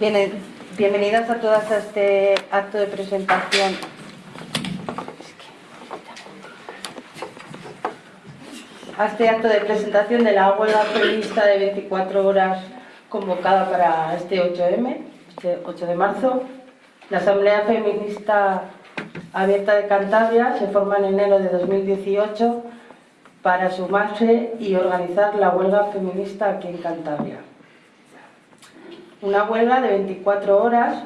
Bien, bienvenidas a todas a este acto de presentación. A este acto de presentación de la huelga feminista de 24 horas convocada para este 8M, este 8 de marzo. La Asamblea Feminista Abierta de Cantabria se forma en enero de 2018 para sumarse y organizar la huelga feminista aquí en Cantabria. Una huelga de 24 horas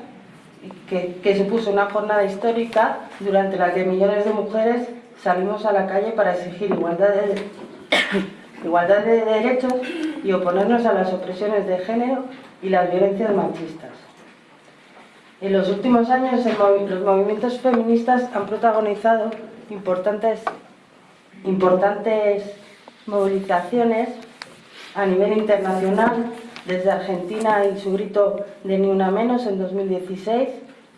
que, supuso una jornada histórica durante la que millones de mujeres salimos a la calle para exigir igualdad de, igualdad de derechos y oponernos a las opresiones de género y las violencias machistas. En los últimos años los movimientos feministas han protagonizado importantes, importantes movilizaciones a nivel internacional, desde Argentina y su grito de Ni Una Menos en 2016,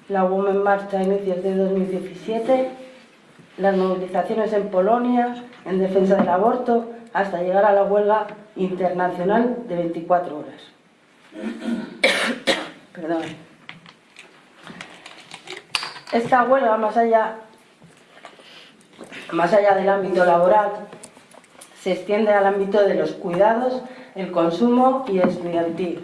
la Women March a inicios de 2017, las movilizaciones en Polonia en defensa del aborto, hasta llegar a la huelga internacional de 24 horas. Perdón. Esta huelga, más allá, más allá del ámbito laboral, se extiende al ámbito de los cuidados, el consumo y estudiantil,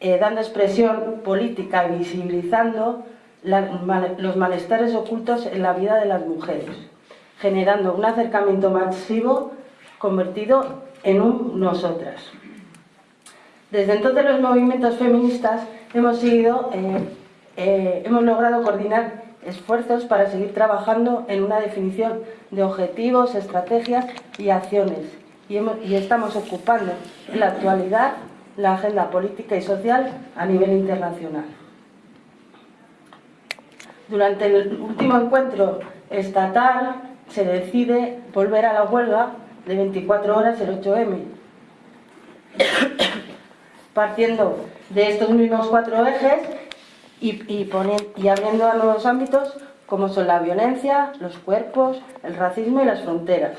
eh, dando expresión política y visibilizando los malestares ocultos en la vida de las mujeres, generando un acercamiento masivo convertido en un nosotras. Desde entonces los movimientos feministas hemos seguido eh, eh, hemos logrado coordinar esfuerzos para seguir trabajando en una definición de objetivos, estrategias y acciones. Y, estamos ocupando en la actualidad la agenda política y social a nivel internacional. Durante el último encuentro estatal se decide volver a la huelga de 24 horas el 8M, partiendo de estos mismos cuatro ejes y, y abriendo a nuevos ámbitos como son la violencia, los cuerpos, el racismo y las fronteras.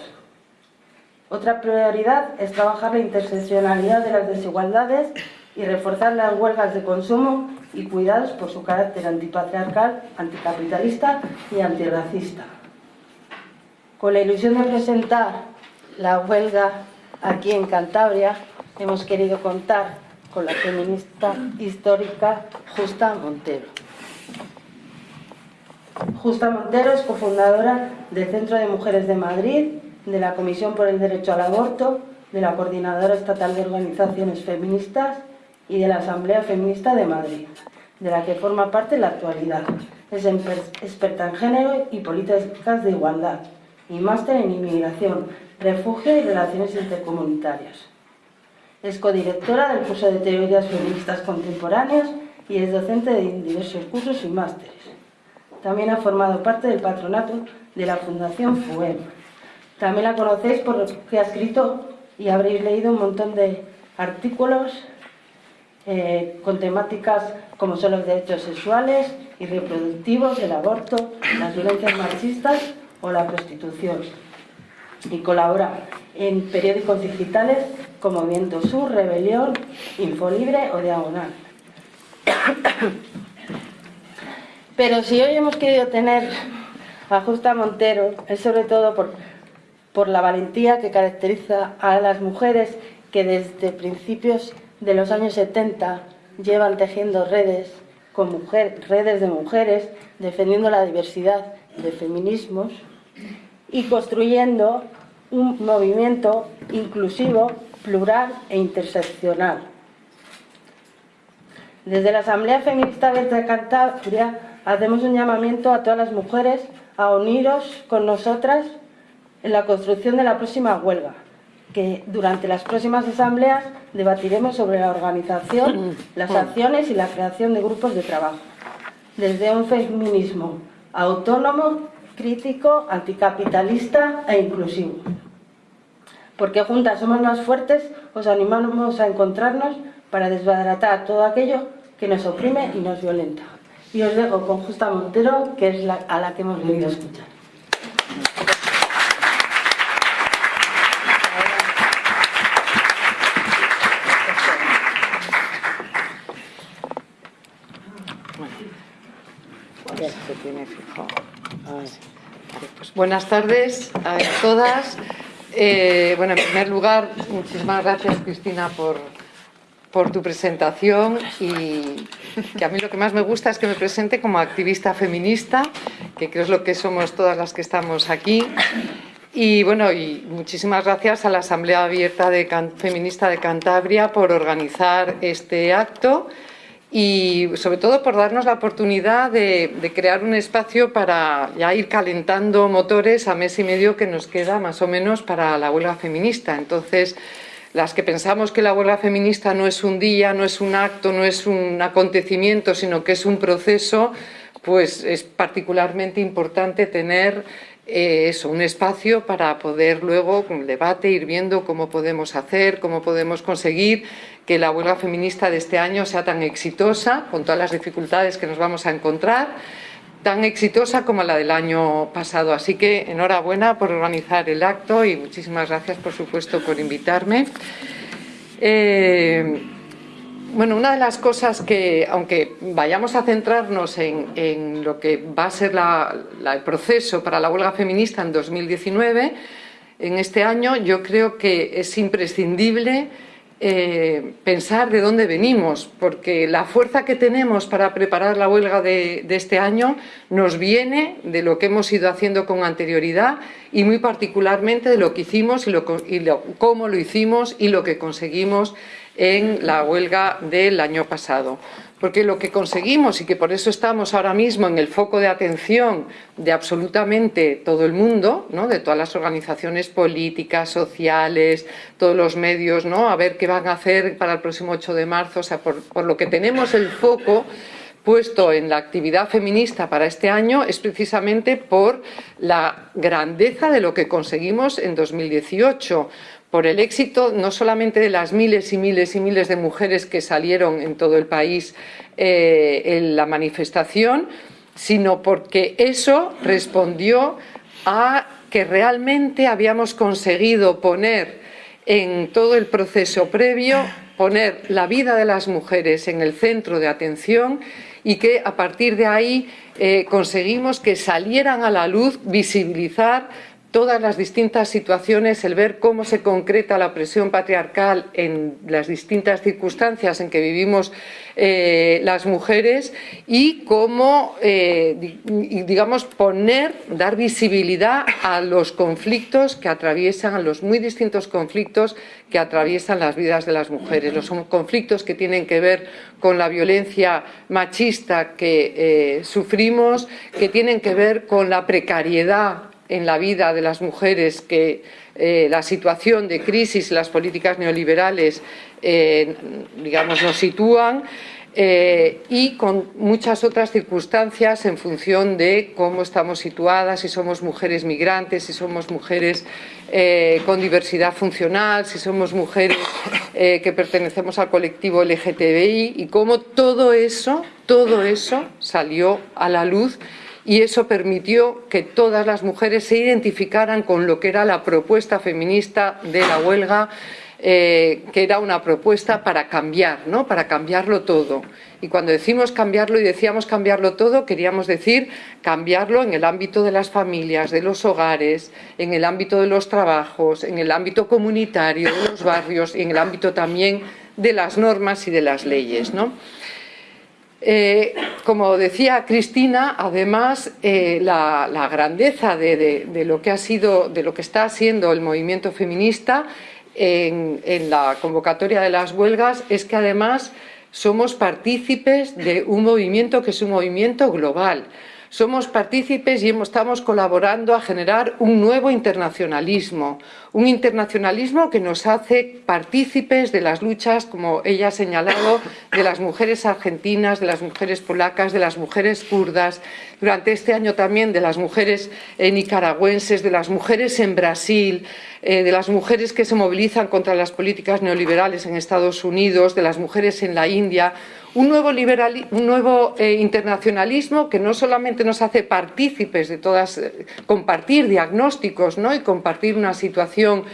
Otra prioridad es trabajar la interseccionalidad de las desigualdades y reforzar las huelgas de consumo y cuidados por su carácter antipatriarcal, anticapitalista y antirracista. Con la ilusión de presentar la huelga aquí en Cantabria, hemos querido contar con la feminista histórica Justa Montero. Justa Montero es cofundadora del Centro de Mujeres de Madrid, de la Comisión por el Derecho al Aborto, de la Coordinadora Estatal de Organizaciones Feministas y de la Asamblea Feminista de Madrid, de la que forma parte en la actualidad. Es experta en género y políticas de igualdad y máster en inmigración, refugio y relaciones intercomunitarias. Es codirectora del curso de Teorías Feministas Contemporáneas y es docente de diversos cursos y másteres. También ha formado parte del patronato de la Fundación FUEM. También la conocéis por lo que ha escrito y habréis leído un montón de artículos eh, con temáticas como son los derechos sexuales y reproductivos, el aborto, las violencias machistas o la prostitución. Y colabora en periódicos digitales como Viento Sur, Rebelión, Infolibre o Diagonal. Pero si hoy hemos querido tener a Justa Montero es sobre todo por, por la valentía que caracteriza a las mujeres que desde principios de los años 70 llevan tejiendo redes, con mujer, redes de mujeres, defendiendo la diversidad de feminismos y construyendo un movimiento inclusivo, plural e interseccional. Desde la Asamblea Feminista de Cantabria hacemos un llamamiento a todas las mujeres a uniros con nosotras en la construcción de la próxima huelga, que durante las próximas asambleas debatiremos sobre la organización, las acciones y la creación de grupos de trabajo, desde un feminismo autónomo crítico, anticapitalista e inclusivo. Porque juntas somos más fuertes, os animamos a encontrarnos para desbaratar todo aquello que nos oprime y nos violenta. Y os dejo con Justa Montero, que es la, a la que hemos venido a escuchar. se tiene fijo. Pues buenas tardes a todas. Eh, bueno, en primer lugar, muchísimas gracias Cristina por, por tu presentación y que a mí lo que más me gusta es que me presente como activista feminista, que creo es lo que somos todas las que estamos aquí. Y bueno, y muchísimas gracias a la Asamblea Abierta de Feminista de Cantabria por organizar este acto y sobre todo por darnos la oportunidad de, crear un espacio para ya ir calentando motores a mes y medio que nos queda más o menos para la huelga feminista. Entonces, las que pensamos que la huelga feminista no es un día, no es un acto, no es un acontecimiento, sino que es un proceso, pues es particularmente importante tener eh, eso, un espacio para poder luego, con el debate, ir viendo cómo podemos hacer, cómo podemos conseguir que la huelga feminista de este año sea tan exitosa, con todas las dificultades que nos vamos a encontrar, tan exitosa como la del año pasado. Así que enhorabuena por organizar el acto y muchísimas gracias, por supuesto, por invitarme. Eh, bueno, una de las cosas que, aunque vayamos a centrarnos en, lo que va a ser el proceso para la huelga feminista en 2019, en este año yo creo que es imprescindible eh, pensar de dónde venimos, porque la fuerza que tenemos para preparar la huelga de, este año nos viene de lo que hemos ido haciendo con anterioridad y muy particularmente de lo que hicimos y, y cómo lo hicimos y lo que conseguimos en la huelga del año pasado porque lo que conseguimos y que por eso estamos ahora mismo en el foco de atención de absolutamente todo el mundo, ¿no? de todas las organizaciones políticas, sociales, todos los medios, ¿no? a ver qué van a hacer para el próximo 8 de marzo, o sea, por, por lo que tenemos el foco puesto en la actividad feminista para este año es precisamente por la grandeza de lo que conseguimos en 2018, por el éxito no solamente de las miles y miles y miles de mujeres que salieron en todo el país eh, en la manifestación, sino porque eso respondió a que realmente habíamos conseguido poner en todo el proceso previo, poner la vida de las mujeres en el centro de atención y que a partir de ahí eh, conseguimos que salieran a la luz, visibilizar todas las distintas situaciones, el ver cómo se concreta la presión patriarcal en las distintas circunstancias en que vivimos eh, las mujeres y cómo, eh, digamos, poner, dar visibilidad a los conflictos que atraviesan, a los muy distintos conflictos que atraviesan las vidas de las mujeres. Los conflictos que tienen que ver con la violencia machista que eh, sufrimos, que tienen que ver con la precariedad en la vida de las mujeres que eh, la situación de crisis y las políticas neoliberales eh, digamos, nos sitúan eh, y con muchas otras circunstancias en función de cómo estamos situadas, si somos mujeres migrantes, si somos mujeres con diversidad funcional, si somos mujeres que pertenecemos al colectivo LGTBI y cómo todo eso, todo eso salió a la luz y eso permitió que todas las mujeres se identificaran con lo que era la propuesta feminista de la huelga, eh, que era una propuesta para cambiar, ¿no? para cambiarlo todo. Y cuando decimos cambiarlo y decíamos cambiarlo todo, queríamos decir cambiarlo en el ámbito de las familias, de los hogares, en el ámbito de los trabajos, en el ámbito comunitario, de los barrios y en el ámbito también de las normas y de las leyes. ¿no? Eh, como decía Cristina, además eh, la, grandeza de, lo que ha sido, de lo que está haciendo el movimiento feminista en, en la convocatoria de las huelgas es que además somos partícipes de un movimiento que es un movimiento global. Somos partícipes y estamos colaborando a generar un nuevo internacionalismo, un internacionalismo que nos hace partícipes de las luchas, como ella ha señalado, de las mujeres argentinas, de las mujeres polacas, de las mujeres kurdas, durante este año también de las mujeres eh, nicaragüenses, de las mujeres en Brasil, eh, de las mujeres que se movilizan contra las políticas neoliberales en Estados Unidos, de las mujeres en la India, un nuevo, un nuevo eh, internacionalismo que no solamente nos hace partícipes de todas, compartir diagnósticos ¿no? y compartir una situación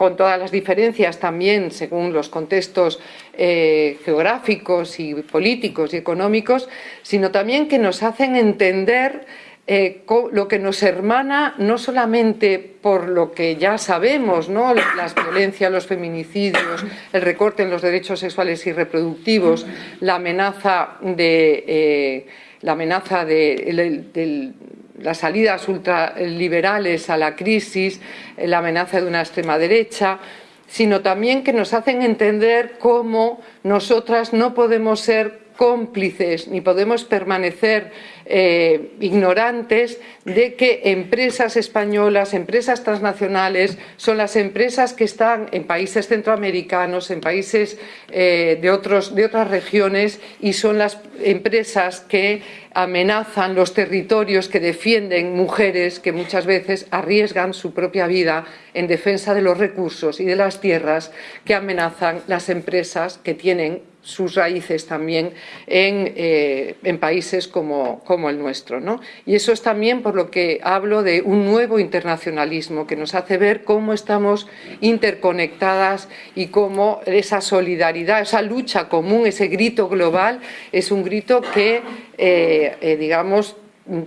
con todas las diferencias también según los contextos eh, geográficos y políticos y económicos, sino también que nos hacen entender eh, lo que nos hermana no solamente por lo que ya sabemos, ¿no? las violencias, los feminicidios, el recorte en los derechos sexuales y reproductivos, la amenaza de, eh, la amenaza de, las salidas ultraliberales a la crisis, la amenaza de una extrema derecha, sino también que nos hacen entender cómo nosotras no podemos ser cómplices ni podemos permanecer eh, ignorantes de que empresas españolas, empresas transnacionales, son las empresas que están en países centroamericanos, en países eh, de, otros, de otras regiones y son las empresas que amenazan los territorios, que defienden mujeres que muchas veces arriesgan su propia vida en defensa de los recursos y de las tierras que amenazan las empresas que tienen sus raíces también en, eh, países como, el nuestro. Y eso es también por lo que hablo de un nuevo internacionalismo que nos hace ver cómo estamos interconectadas y cómo esa solidaridad, esa lucha común, ese grito global es un grito que, eh, eh, digamos,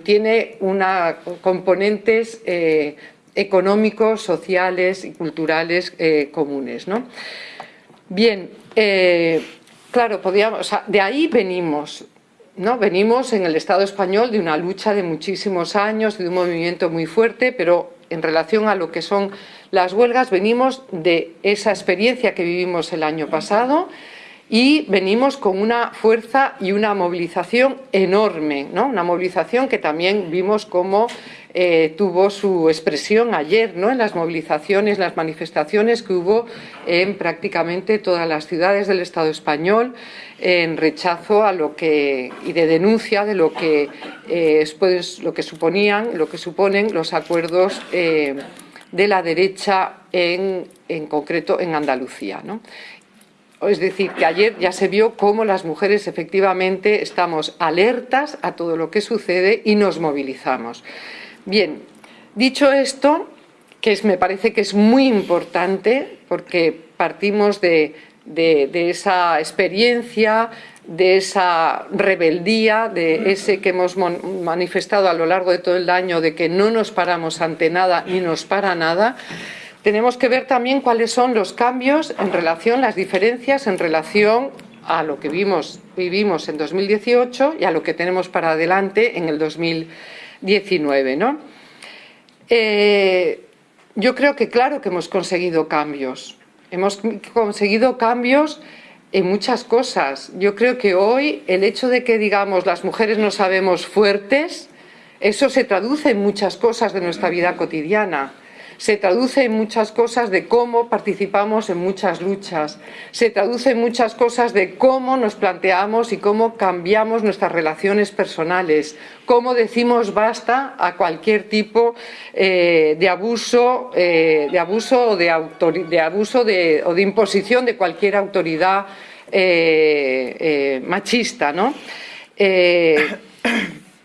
tiene una, componentes económicos, sociales y culturales comunes. Bien, Claro, podíamos, de ahí venimos, ¿no? Venimos en el Estado español de una lucha de muchísimos años, de un movimiento muy fuerte, pero en relación a lo que son las huelgas, venimos de esa experiencia que vivimos el año pasado y venimos con una fuerza y una movilización enorme, ¿no? Una movilización que también vimos como eh, tuvo su expresión ayer ¿no? en las movilizaciones, las manifestaciones que hubo en prácticamente todas las ciudades del Estado español en rechazo a lo que y de denuncia de lo que eh, lo que suponían, lo que suponen los acuerdos eh, de la derecha en, en concreto en Andalucía. ¿no? Es decir, que ayer ya se vio cómo las mujeres efectivamente estamos alertas a todo lo que sucede y nos movilizamos. Bien, dicho esto, que me parece que es muy importante porque partimos de, esa experiencia, de esa rebeldía, de ese que hemos manifestado a lo largo de todo el año, de que no nos paramos ante nada ni nos para nada, tenemos que ver también cuáles son los cambios en relación, las diferencias en relación a lo que vimos, vivimos en 2018 y a lo que tenemos para adelante en el 2019. 19. ¿no? Eh, yo creo que claro que hemos conseguido cambios. Hemos conseguido cambios en muchas cosas. Yo creo que hoy el hecho de que digamos las mujeres no sabemos fuertes, eso se traduce en muchas cosas de nuestra vida cotidiana se traduce en muchas cosas de cómo participamos en muchas luchas, se traduce en muchas cosas de cómo nos planteamos y cómo cambiamos nuestras relaciones personales, cómo decimos basta a cualquier tipo eh, de abuso, eh, de abuso o de, abuso o de imposición de cualquier autoridad eh, machista, ¿no?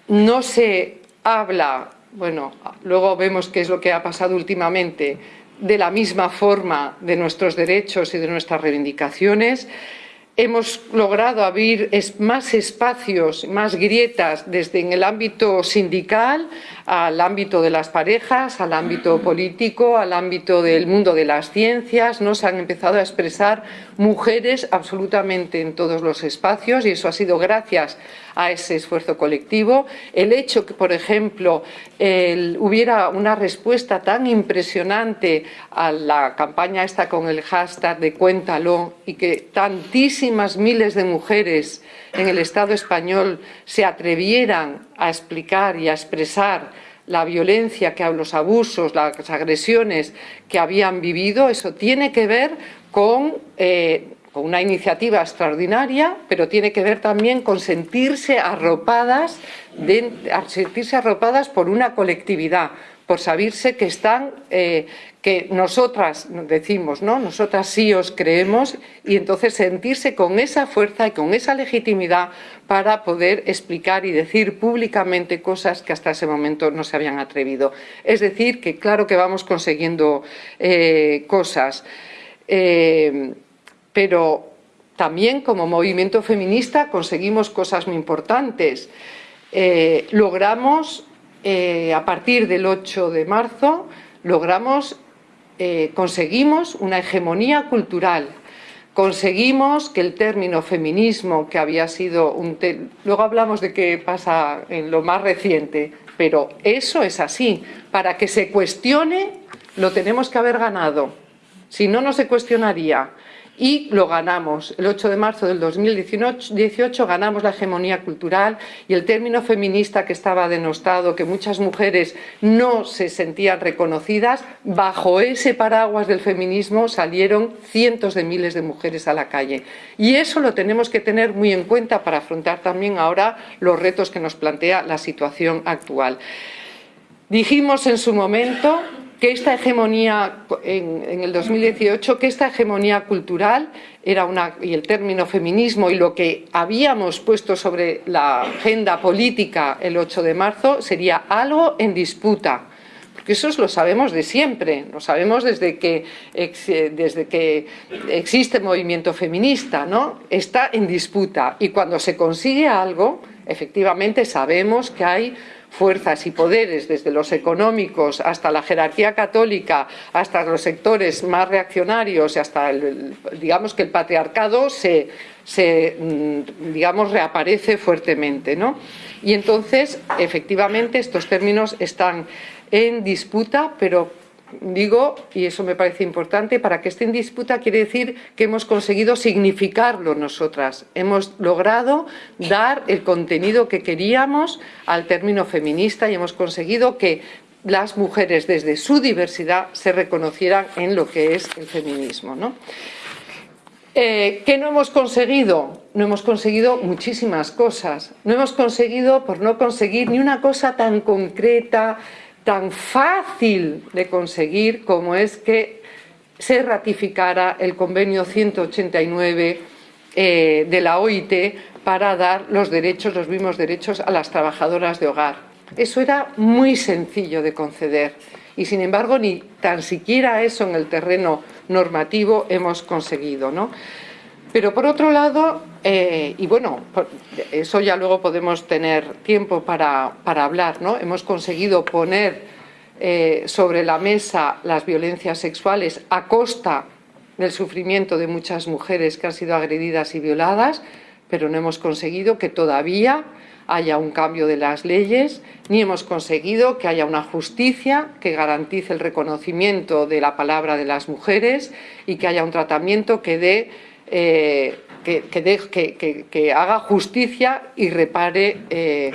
no se habla bueno, luego vemos qué es lo que ha pasado últimamente, de la misma forma de nuestros derechos y de nuestras reivindicaciones. Hemos logrado abrir más espacios, más grietas desde en el ámbito sindical al ámbito de las parejas, al ámbito político, al ámbito del mundo de las ciencias. ¿no? Se han empezado a expresar mujeres absolutamente en todos los espacios y eso ha sido gracias a ese esfuerzo colectivo. El hecho que, por ejemplo, hubiera una respuesta tan impresionante a la campaña esta con el hashtag de Cuéntalo y que tantísimas miles de mujeres en el Estado español se atrevieran a explicar y a expresar la violencia, que los abusos, las agresiones que habían vivido, eso tiene que ver con, eh, con una iniciativa extraordinaria, pero tiene que ver también con sentirse arropadas, sentirse arropadas por una colectividad, por saberse que están, eh, que nosotras decimos, ¿no? Nosotras sí os creemos y entonces sentirse con esa fuerza y con esa legitimidad para poder explicar y decir públicamente cosas que hasta ese momento no se habían atrevido. Es decir, que claro que vamos consiguiendo eh, cosas. Eh, pero también como movimiento feminista conseguimos cosas muy importantes. Eh, logramos, a partir del 8 de marzo, logramos, eh, conseguimos una hegemonía cultural, conseguimos que el término feminismo, que había sido un... Luego hablamos de qué pasa en lo más reciente, pero eso es así. Para que se cuestione, lo tenemos que haber ganado. Si no, no se cuestionaría y lo ganamos. El 8 de marzo del 2018 ganamos la hegemonía cultural y el término feminista que estaba denostado, que muchas mujeres no se sentían reconocidas, bajo ese paraguas del feminismo salieron cientos de miles de mujeres a la calle. Y eso lo tenemos que tener muy en cuenta para afrontar también ahora los retos que nos plantea la situación actual. Dijimos en su momento que esta hegemonía, en, el 2018, que esta hegemonía cultural era una, y el término feminismo y lo que habíamos puesto sobre la agenda política el 8 de marzo sería algo en disputa. Porque eso lo sabemos de siempre, lo sabemos desde que, desde que existe movimiento feminista, ¿no? Está en disputa y cuando se consigue algo, efectivamente sabemos que hay fuerzas y poderes, desde los económicos hasta la jerarquía católica, hasta los sectores más reaccionarios hasta, el, digamos, que el patriarcado se, se, mm, digamos, reaparece fuertemente. ¿no? Y entonces, efectivamente, estos términos están en disputa, pero digo, y eso me parece importante, para que esté en disputa quiere decir que hemos conseguido significarlo nosotras. Hemos logrado dar el contenido que queríamos al término feminista y hemos conseguido que las mujeres desde su diversidad se reconocieran en lo que es el feminismo. ¿no? Eh, ¿Qué no hemos conseguido? No hemos conseguido muchísimas cosas. No hemos conseguido, por no conseguir ni una cosa tan concreta, tan fácil de conseguir como es que se ratificara el convenio 189 eh, de la OIT para dar los derechos, los mismos derechos a las trabajadoras de hogar. Eso era muy sencillo de conceder y sin embargo ni tan siquiera eso en el terreno normativo hemos conseguido. ¿no? Pero por otro lado, eh, y bueno, eso ya luego podemos tener tiempo para, hablar, ¿no? Hemos conseguido poner eh, sobre la mesa las violencias sexuales a costa del sufrimiento de muchas mujeres que han sido agredidas y violadas, pero no hemos conseguido que todavía haya un cambio de las leyes, ni hemos conseguido que haya una justicia que garantice el reconocimiento de la palabra de las mujeres y que haya un tratamiento que dé eh, que, haga justicia y repare eh,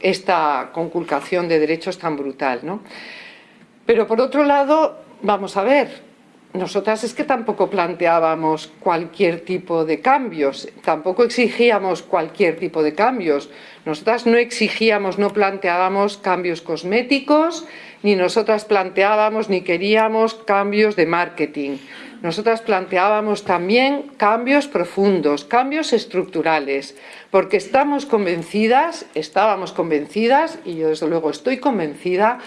esta conculcación de derechos tan brutal. ¿no? Pero por otro lado, vamos a ver, nosotras es que tampoco planteábamos cualquier tipo de cambios, tampoco exigíamos cualquier tipo de cambios. Nosotras no exigíamos, no planteábamos cambios cosméticos, ni nosotras planteábamos ni queríamos cambios de marketing. Nosotras planteábamos también cambios profundos, cambios estructurales, porque estamos convencidas, estábamos convencidas, y yo desde luego estoy convencida,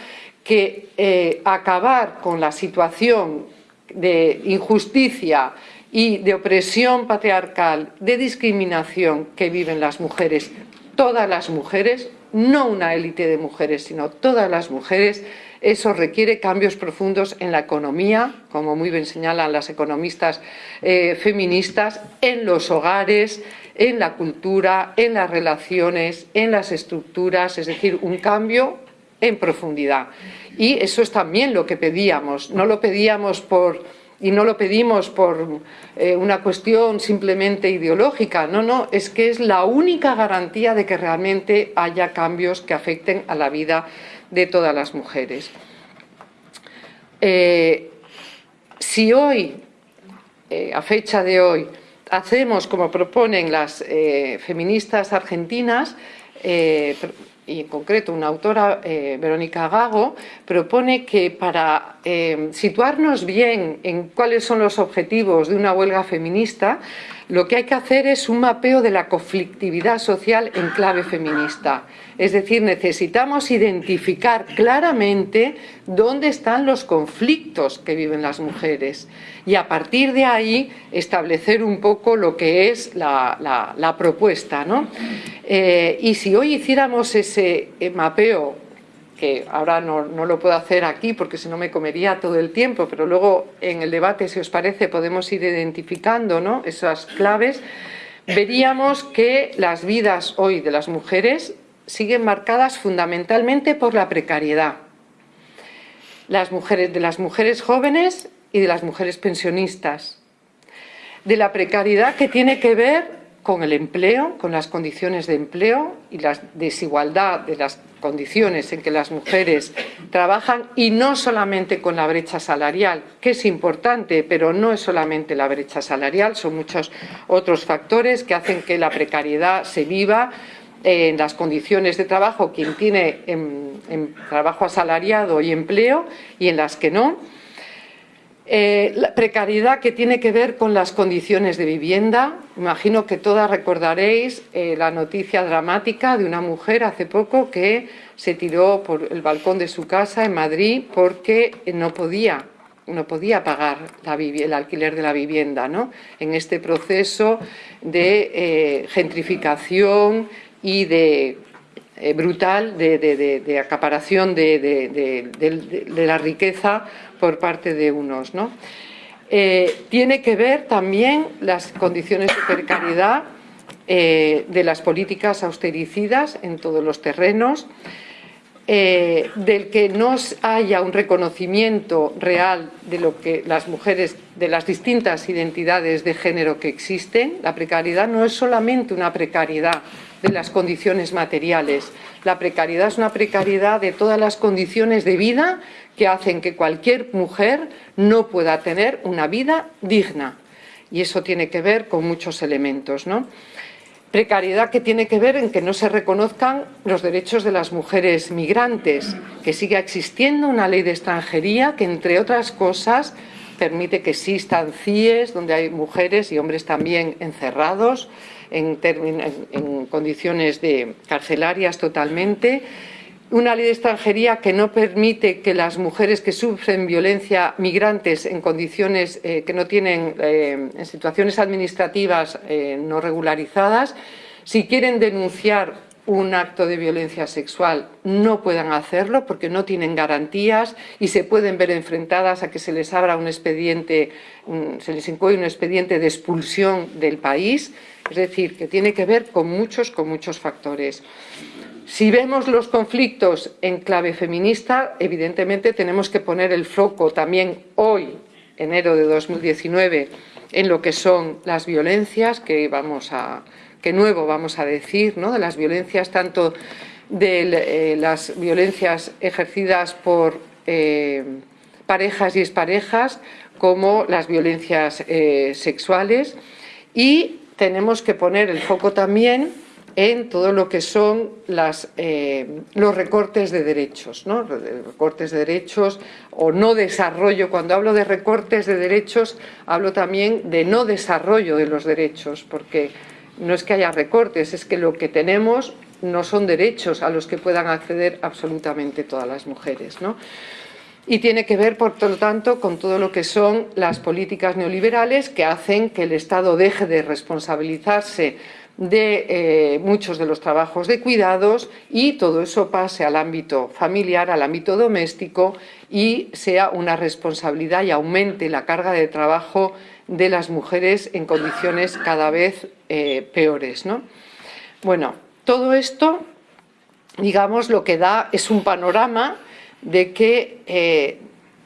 que eh, acabar con la situación de injusticia y de opresión patriarcal, de discriminación que viven las mujeres, todas las mujeres, no una élite de mujeres, sino todas las mujeres, eso requiere cambios profundos en la economía, como muy bien señalan las economistas eh, feministas, en los hogares, en la cultura, en las relaciones, en las estructuras, es decir, un cambio en profundidad. Y eso es también lo que pedíamos, no lo pedíamos por y no lo pedimos por eh, una cuestión simplemente ideológica, no, no, es que es la única garantía de que realmente haya cambios que afecten a la vida de todas las mujeres. Eh, si hoy, eh, a fecha de hoy, hacemos como proponen las eh, feministas argentinas, y en concreto una autora, Verónica Gago, propone que para situarnos bien en cuáles son los objetivos de una huelga feminista, lo que hay que hacer es un mapeo de la conflictividad social en clave feminista. Es decir, necesitamos identificar claramente dónde están los conflictos que viven las mujeres y a partir de ahí establecer un poco lo que es la, propuesta. Eh, y si hoy hiciéramos ese eh, mapeo que ahora no, lo puedo hacer aquí porque si no me comería todo el tiempo, pero luego en el debate, si os parece, podemos ir identificando ¿no? esas claves, veríamos que las vidas hoy de las mujeres siguen marcadas fundamentalmente por la precariedad. Las mujeres, de las mujeres jóvenes y de las mujeres pensionistas. De la precariedad que tiene que ver con el empleo, con las condiciones de empleo y la desigualdad de las condiciones en que las mujeres trabajan y no solamente con la brecha salarial, que es importante, pero no es solamente la brecha salarial, son muchos otros factores que hacen que la precariedad se viva en las condiciones de trabajo, quien tiene en, trabajo asalariado y empleo y en las que no. Eh, la precariedad que tiene que ver con las condiciones de vivienda. Imagino que todas recordaréis eh, la noticia dramática de una mujer hace poco que se tiró por el balcón de su casa en Madrid porque no podía no podía pagar el alquiler de la vivienda ¿no? en este proceso de eh, gentrificación y de brutal de, acaparación de, la riqueza por parte de unos. ¿no? Eh, tiene que ver también las condiciones de precariedad eh, de las políticas austericidas en todos los terrenos, eh, del que no haya un reconocimiento real de lo que las mujeres, de las distintas identidades de género que existen. La precariedad no es solamente una precariedad de las condiciones materiales. La precariedad es una precariedad de todas las condiciones de vida que hacen que cualquier mujer no pueda tener una vida digna. Y eso tiene que ver con muchos elementos. ¿no? Precariedad que tiene que ver en que no se reconozcan los derechos de las mujeres migrantes, que siga existiendo una ley de extranjería que, entre otras cosas, permite que existan CIES, donde hay mujeres y hombres también encerrados en, en condiciones de carcelarias totalmente, una ley de extranjería que no permite que las mujeres que sufren violencia migrantes en condiciones eh, que no tienen, eh, en situaciones administrativas eh, no regularizadas, si quieren denunciar un acto de violencia sexual no puedan hacerlo porque no tienen garantías y se pueden ver enfrentadas a que se les abra un expediente, se les incluye un expediente de expulsión del país, es decir, que tiene que ver con muchos, con muchos factores. Si vemos los conflictos en clave feminista, evidentemente tenemos que poner el foco también hoy, enero de 2019, en lo que son las violencias, que vamos a que nuevo vamos a decir, ¿no? de las violencias tanto de eh, las violencias ejercidas por eh, parejas y exparejas como las violencias eh, sexuales y tenemos que poner el foco también en todo lo que son eh, los recortes de derechos, ¿no? recortes de derechos o no desarrollo. Cuando hablo de recortes de derechos, hablo también de no desarrollo de los derechos, porque no es que haya recortes, es que lo que tenemos no son derechos a los que puedan acceder absolutamente todas las mujeres. Y tiene que ver, por lo tanto, con todo lo que son las políticas neoliberales que hacen que el Estado deje de responsabilizarse de eh, muchos de los trabajos de cuidados y todo eso pase al ámbito familiar, al ámbito doméstico y sea una responsabilidad y aumente la carga de trabajo de las mujeres en condiciones cada vez eh, peores. ¿no? Bueno, todo esto, digamos, lo que da es un panorama de que eh,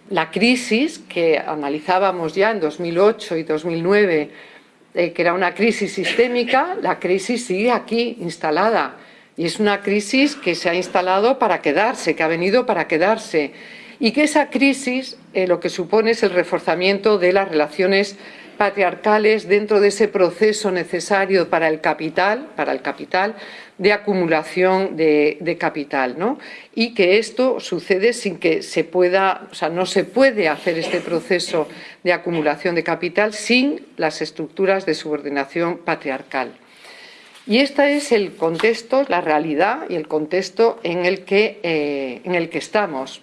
la crisis que analizábamos ya en 2008 y 2009 eh, que era una crisis sistémica, la crisis sigue aquí instalada. Y es una crisis que se ha instalado para quedarse, que ha venido para quedarse. Y que esa crisis eh, lo que supone es el reforzamiento de las relaciones patriarcales dentro de ese proceso necesario para el capital, para el capital de acumulación de, capital, ¿no? Y que esto sucede sin que se pueda, o sea, no se puede hacer este proceso de acumulación de capital sin las estructuras de subordinación patriarcal. Y este es el contexto, la realidad y el contexto en el que, eh, en el que estamos.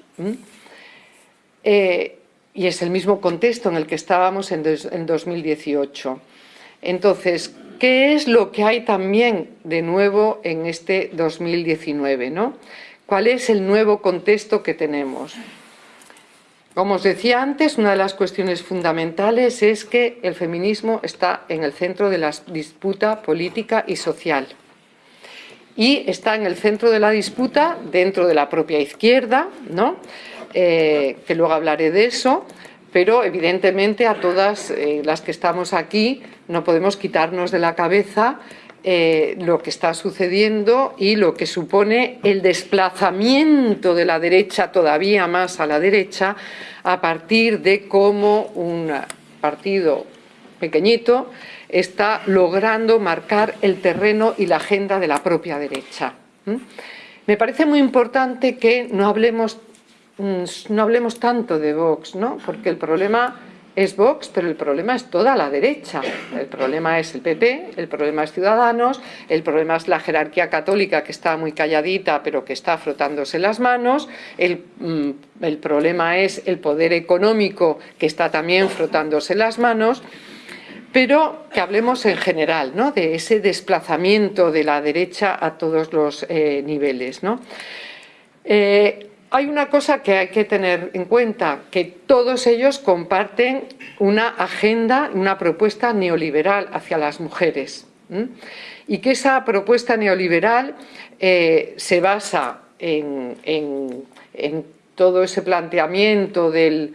Y es el mismo contexto en el que estábamos en, en 2018. Entonces, ¿qué es lo que hay también de nuevo en este 2019? ¿no? ¿Cuál es el nuevo contexto que tenemos? Como os decía antes, una de las cuestiones fundamentales es que el feminismo está en el centro de la disputa política y social. Y está en el centro de la disputa dentro de la propia izquierda, ¿no? Eh, que luego hablaré de eso, pero evidentemente a todas eh, las que estamos aquí no podemos quitarnos de la cabeza eh, lo que está sucediendo y lo que supone el desplazamiento de la derecha todavía más a la derecha a partir de cómo un partido pequeñito está logrando marcar el terreno y la agenda de la propia derecha. Me parece muy importante que no hablemos no hablemos tanto de Vox, ¿no? porque el problema es Vox, pero el problema es toda la derecha. El problema es el PP, el problema es Ciudadanos, el problema es la jerarquía católica que está muy calladita pero que está frotándose las manos, el, mm, el problema es el poder económico que está también frotándose las manos, pero que hablemos en general ¿no? de ese desplazamiento de la derecha a todos los eh, niveles. ¿no? Eh, hay una cosa que hay que tener en cuenta, que todos ellos comparten una agenda, una propuesta neoliberal hacia las mujeres. Y que esa propuesta neoliberal eh, se basa en, todo ese planteamiento del,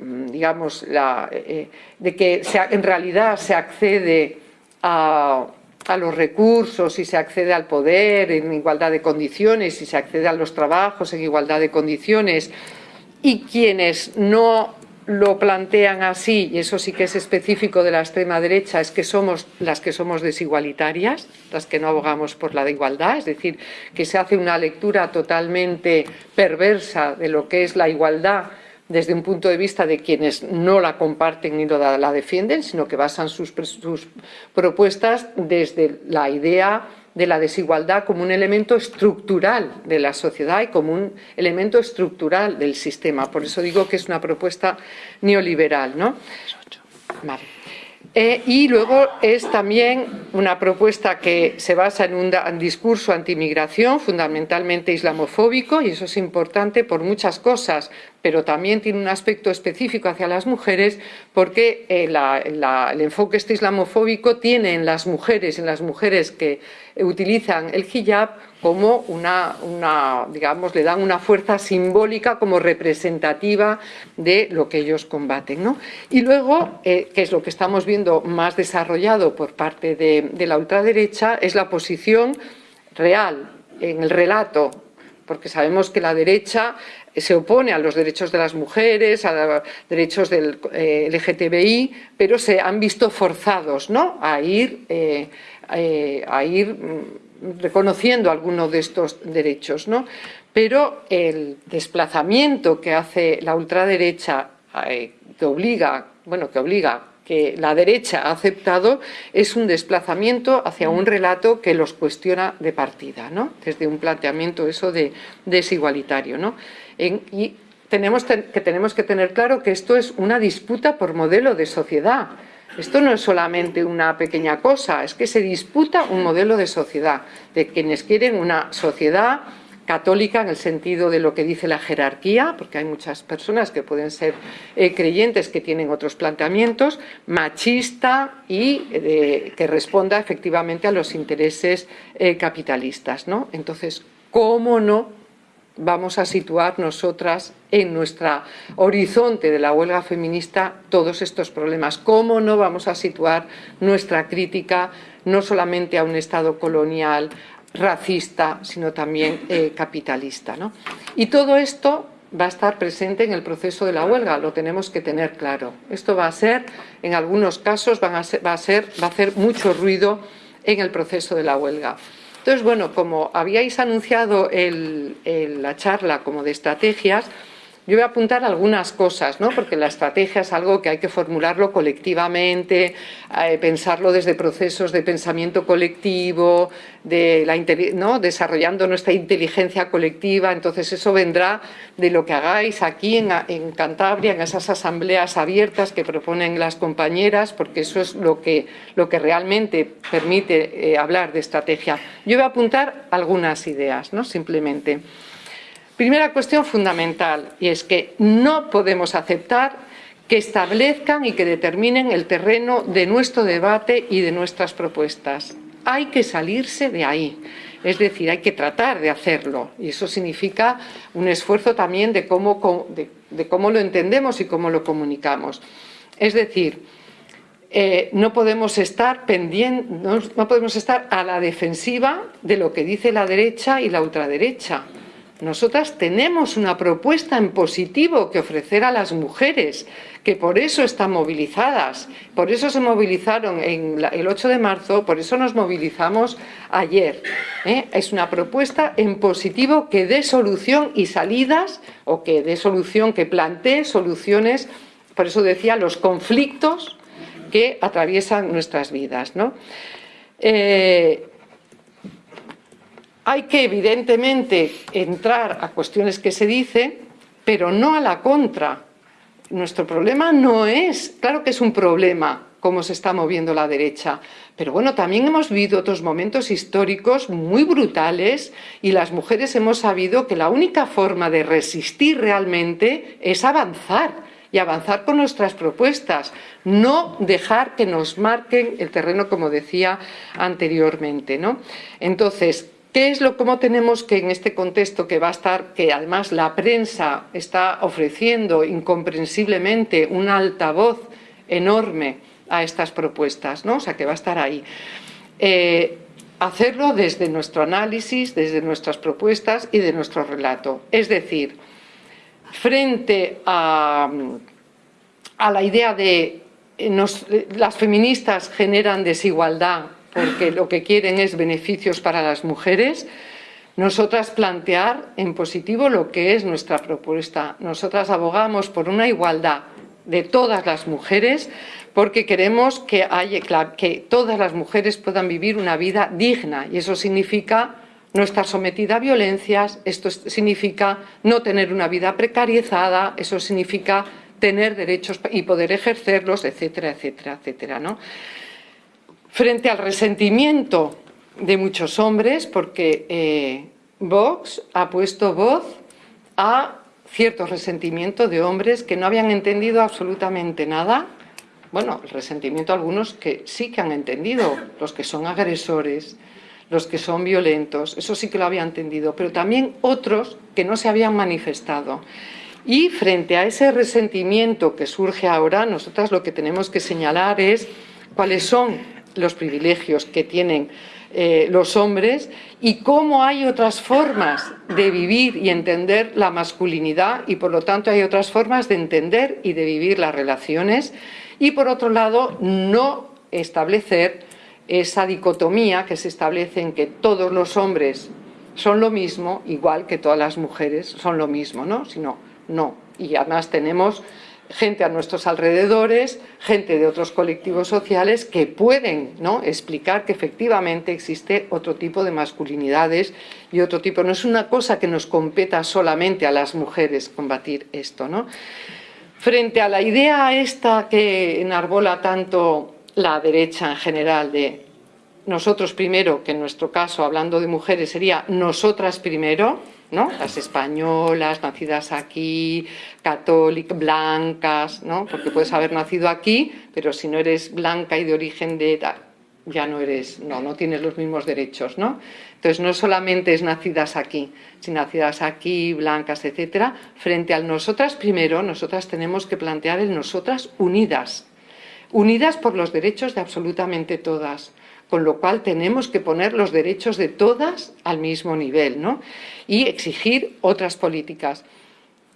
digamos, eh, de que en realidad se accede a a los recursos y se accede al poder en igualdad de condiciones y se accede a los trabajos en igualdad de condiciones. Y quienes no lo plantean así, y eso sí que es específico de la extrema derecha, es que somos las que somos desigualitarias, las que no abogamos por la igualdad, es decir, que se hace una lectura totalmente perversa de lo que es la igualdad desde un punto de vista de quienes no la comparten ni la defienden, sino que basan sus, propuestas desde la idea de la desigualdad como un elemento estructural de la sociedad y como un elemento estructural del sistema. Por eso digo que es una propuesta neoliberal. ¿no? Eh, y luego es también una propuesta que se basa en un discurso antimigración, fundamentalmente islamofóbico, y eso es importante por muchas cosas, pero también tiene un aspecto específico hacia las mujeres porque eh, el enfoque este islamofóbico tiene en las mujeres, en las mujeres que utilizan el hijab como una, digamos, le dan una fuerza simbólica como representativa de lo que ellos combaten. ¿no? Y luego, eh, que es lo que estamos viendo más desarrollado por parte de, la ultraderecha, es la posición real en el relato porque sabemos que la derecha se opone a los derechos de las mujeres, a los derechos del eh, LGTBI, pero se han visto forzados ¿no? a ir, eh, eh, a ir mm, reconociendo algunos de estos derechos. ¿no? Pero el desplazamiento que hace la ultraderecha, que obliga, bueno, que obliga que la derecha ha aceptado es un desplazamiento hacia un relato que los cuestiona de partida, ¿no? desde un planteamiento eso de desigualitario. ¿no? y tenemos que tenemos que tener claro que esto es una disputa por modelo de sociedad. Esto no es solamente una pequeña cosa, es que se disputa un modelo de sociedad, de quienes quieren una sociedad católica en el sentido de lo que dice la jerarquía, porque hay muchas personas que pueden ser eh, creyentes que tienen otros planteamientos, machista y eh, que responda efectivamente a los intereses eh, capitalistas. ¿no? Entonces, ¿cómo no vamos a situar nosotras en nuestro horizonte de la huelga feminista todos estos problemas? ¿Cómo no vamos a situar nuestra crítica no solamente a un Estado colonial, racista, sino también eh, capitalista. ¿no? Y todo esto va a estar presente en el proceso de la huelga, lo tenemos que tener claro. Esto va a ser, en algunos casos, va, a ser, va a hacer mucho ruido en el proceso de la huelga. Entonces, bueno, como habíais anunciado la charla como de estrategias, yo voy a apuntar algunas cosas, ¿no? porque la estrategia es algo que hay que formularlo colectivamente, eh, pensarlo desde procesos de pensamiento colectivo, de la, ¿no? desarrollando nuestra inteligencia colectiva. Entonces eso vendrá de lo que hagáis aquí en, Cantabria, en esas asambleas abiertas que proponen las compañeras, porque eso es lo que, realmente permite eh, hablar de estrategia. Yo voy a apuntar algunas ideas, ¿no? simplemente. Primera cuestión fundamental, y es que no podemos aceptar que establezcan y que determinen el terreno de nuestro debate y de nuestras propuestas. Hay que salirse de ahí. Es decir, hay que tratar de hacerlo y eso significa un esfuerzo también de cómo, de, cómo lo entendemos y cómo lo comunicamos. Es decir, eh, no podemos estar pendiente, no podemos estar a la defensiva de lo que dice la derecha y la ultraderecha. Nosotras tenemos una propuesta en positivo que ofrecer a las mujeres, que por eso están movilizadas, por eso se movilizaron el 8 de marzo, por eso nos movilizamos ayer. ¿eh? Es una propuesta en positivo que dé solución y salidas, o que dé solución, que plantee soluciones, por eso decía, los conflictos que atraviesan nuestras vidas. ¿no? Eh, hay que, evidentemente, entrar a cuestiones que se dicen, pero no a la contra. Nuestro problema no es, claro que es un problema, cómo se está moviendo la derecha. Pero bueno, también hemos vivido otros momentos históricos muy brutales y las mujeres hemos sabido que la única forma de resistir realmente es avanzar y avanzar con nuestras propuestas, no dejar que nos marquen el terreno, como decía anteriormente. ¿no? Entonces, ¿Qué es lo cómo tenemos que en este contexto que va a estar, que además la prensa está ofreciendo incomprensiblemente un altavoz enorme a estas propuestas, ¿no? O sea, que va a estar ahí. Eh, hacerlo desde nuestro análisis, desde nuestras propuestas y de nuestro relato. Es decir, frente a, a la idea de las feministas generan desigualdad porque lo que quieren es beneficios para las mujeres, nosotras plantear en positivo lo que es nuestra propuesta. Nosotras abogamos por una igualdad de todas las mujeres porque queremos que, haya, que todas las mujeres puedan vivir una vida digna y eso significa no estar sometida a violencias, esto significa no tener una vida precarizada, eso significa tener derechos y poder ejercerlos, etcétera, etcétera, etcétera. ¿no? Frente al resentimiento de muchos hombres, porque eh, Vox ha puesto voz a cierto resentimiento de hombres que no habían entendido absolutamente nada. Bueno, el resentimiento algunos que sí que han entendido, los que son agresores, los que son violentos, eso sí que lo habían entendido, pero también otros que no se habían manifestado. Y frente a ese resentimiento que surge ahora, nosotras lo que tenemos que señalar es cuáles son los privilegios que tienen eh, los hombres y cómo hay otras formas de vivir y entender la masculinidad y por lo tanto hay otras formas de entender y de vivir las relaciones y por otro lado no establecer esa dicotomía que se establece en que todos los hombres son lo mismo, igual que todas las mujeres son lo mismo, ¿no? Sino, no. Y además tenemos gente a nuestros alrededores, gente de otros colectivos sociales que pueden ¿no? explicar que efectivamente existe otro tipo de masculinidades y otro tipo. No es una cosa que nos competa solamente a las mujeres combatir esto. ¿no? Frente a la idea esta que enarbola tanto la derecha en general de nosotros primero, que en nuestro caso, hablando de mujeres, sería nosotras primero, ¿no? Las españolas, nacidas aquí, católicas, blancas, ¿no? Porque puedes haber nacido aquí, pero si no eres blanca y de origen de ya no eres, no, no tienes los mismos derechos, ¿no? Entonces no solamente es nacidas aquí, sino nacidas aquí, blancas, etcétera, frente al nosotras primero, nosotras tenemos que plantear el nosotras unidas, unidas por los derechos de absolutamente todas, con lo cual tenemos que poner los derechos de todas al mismo nivel ¿no? y exigir otras políticas.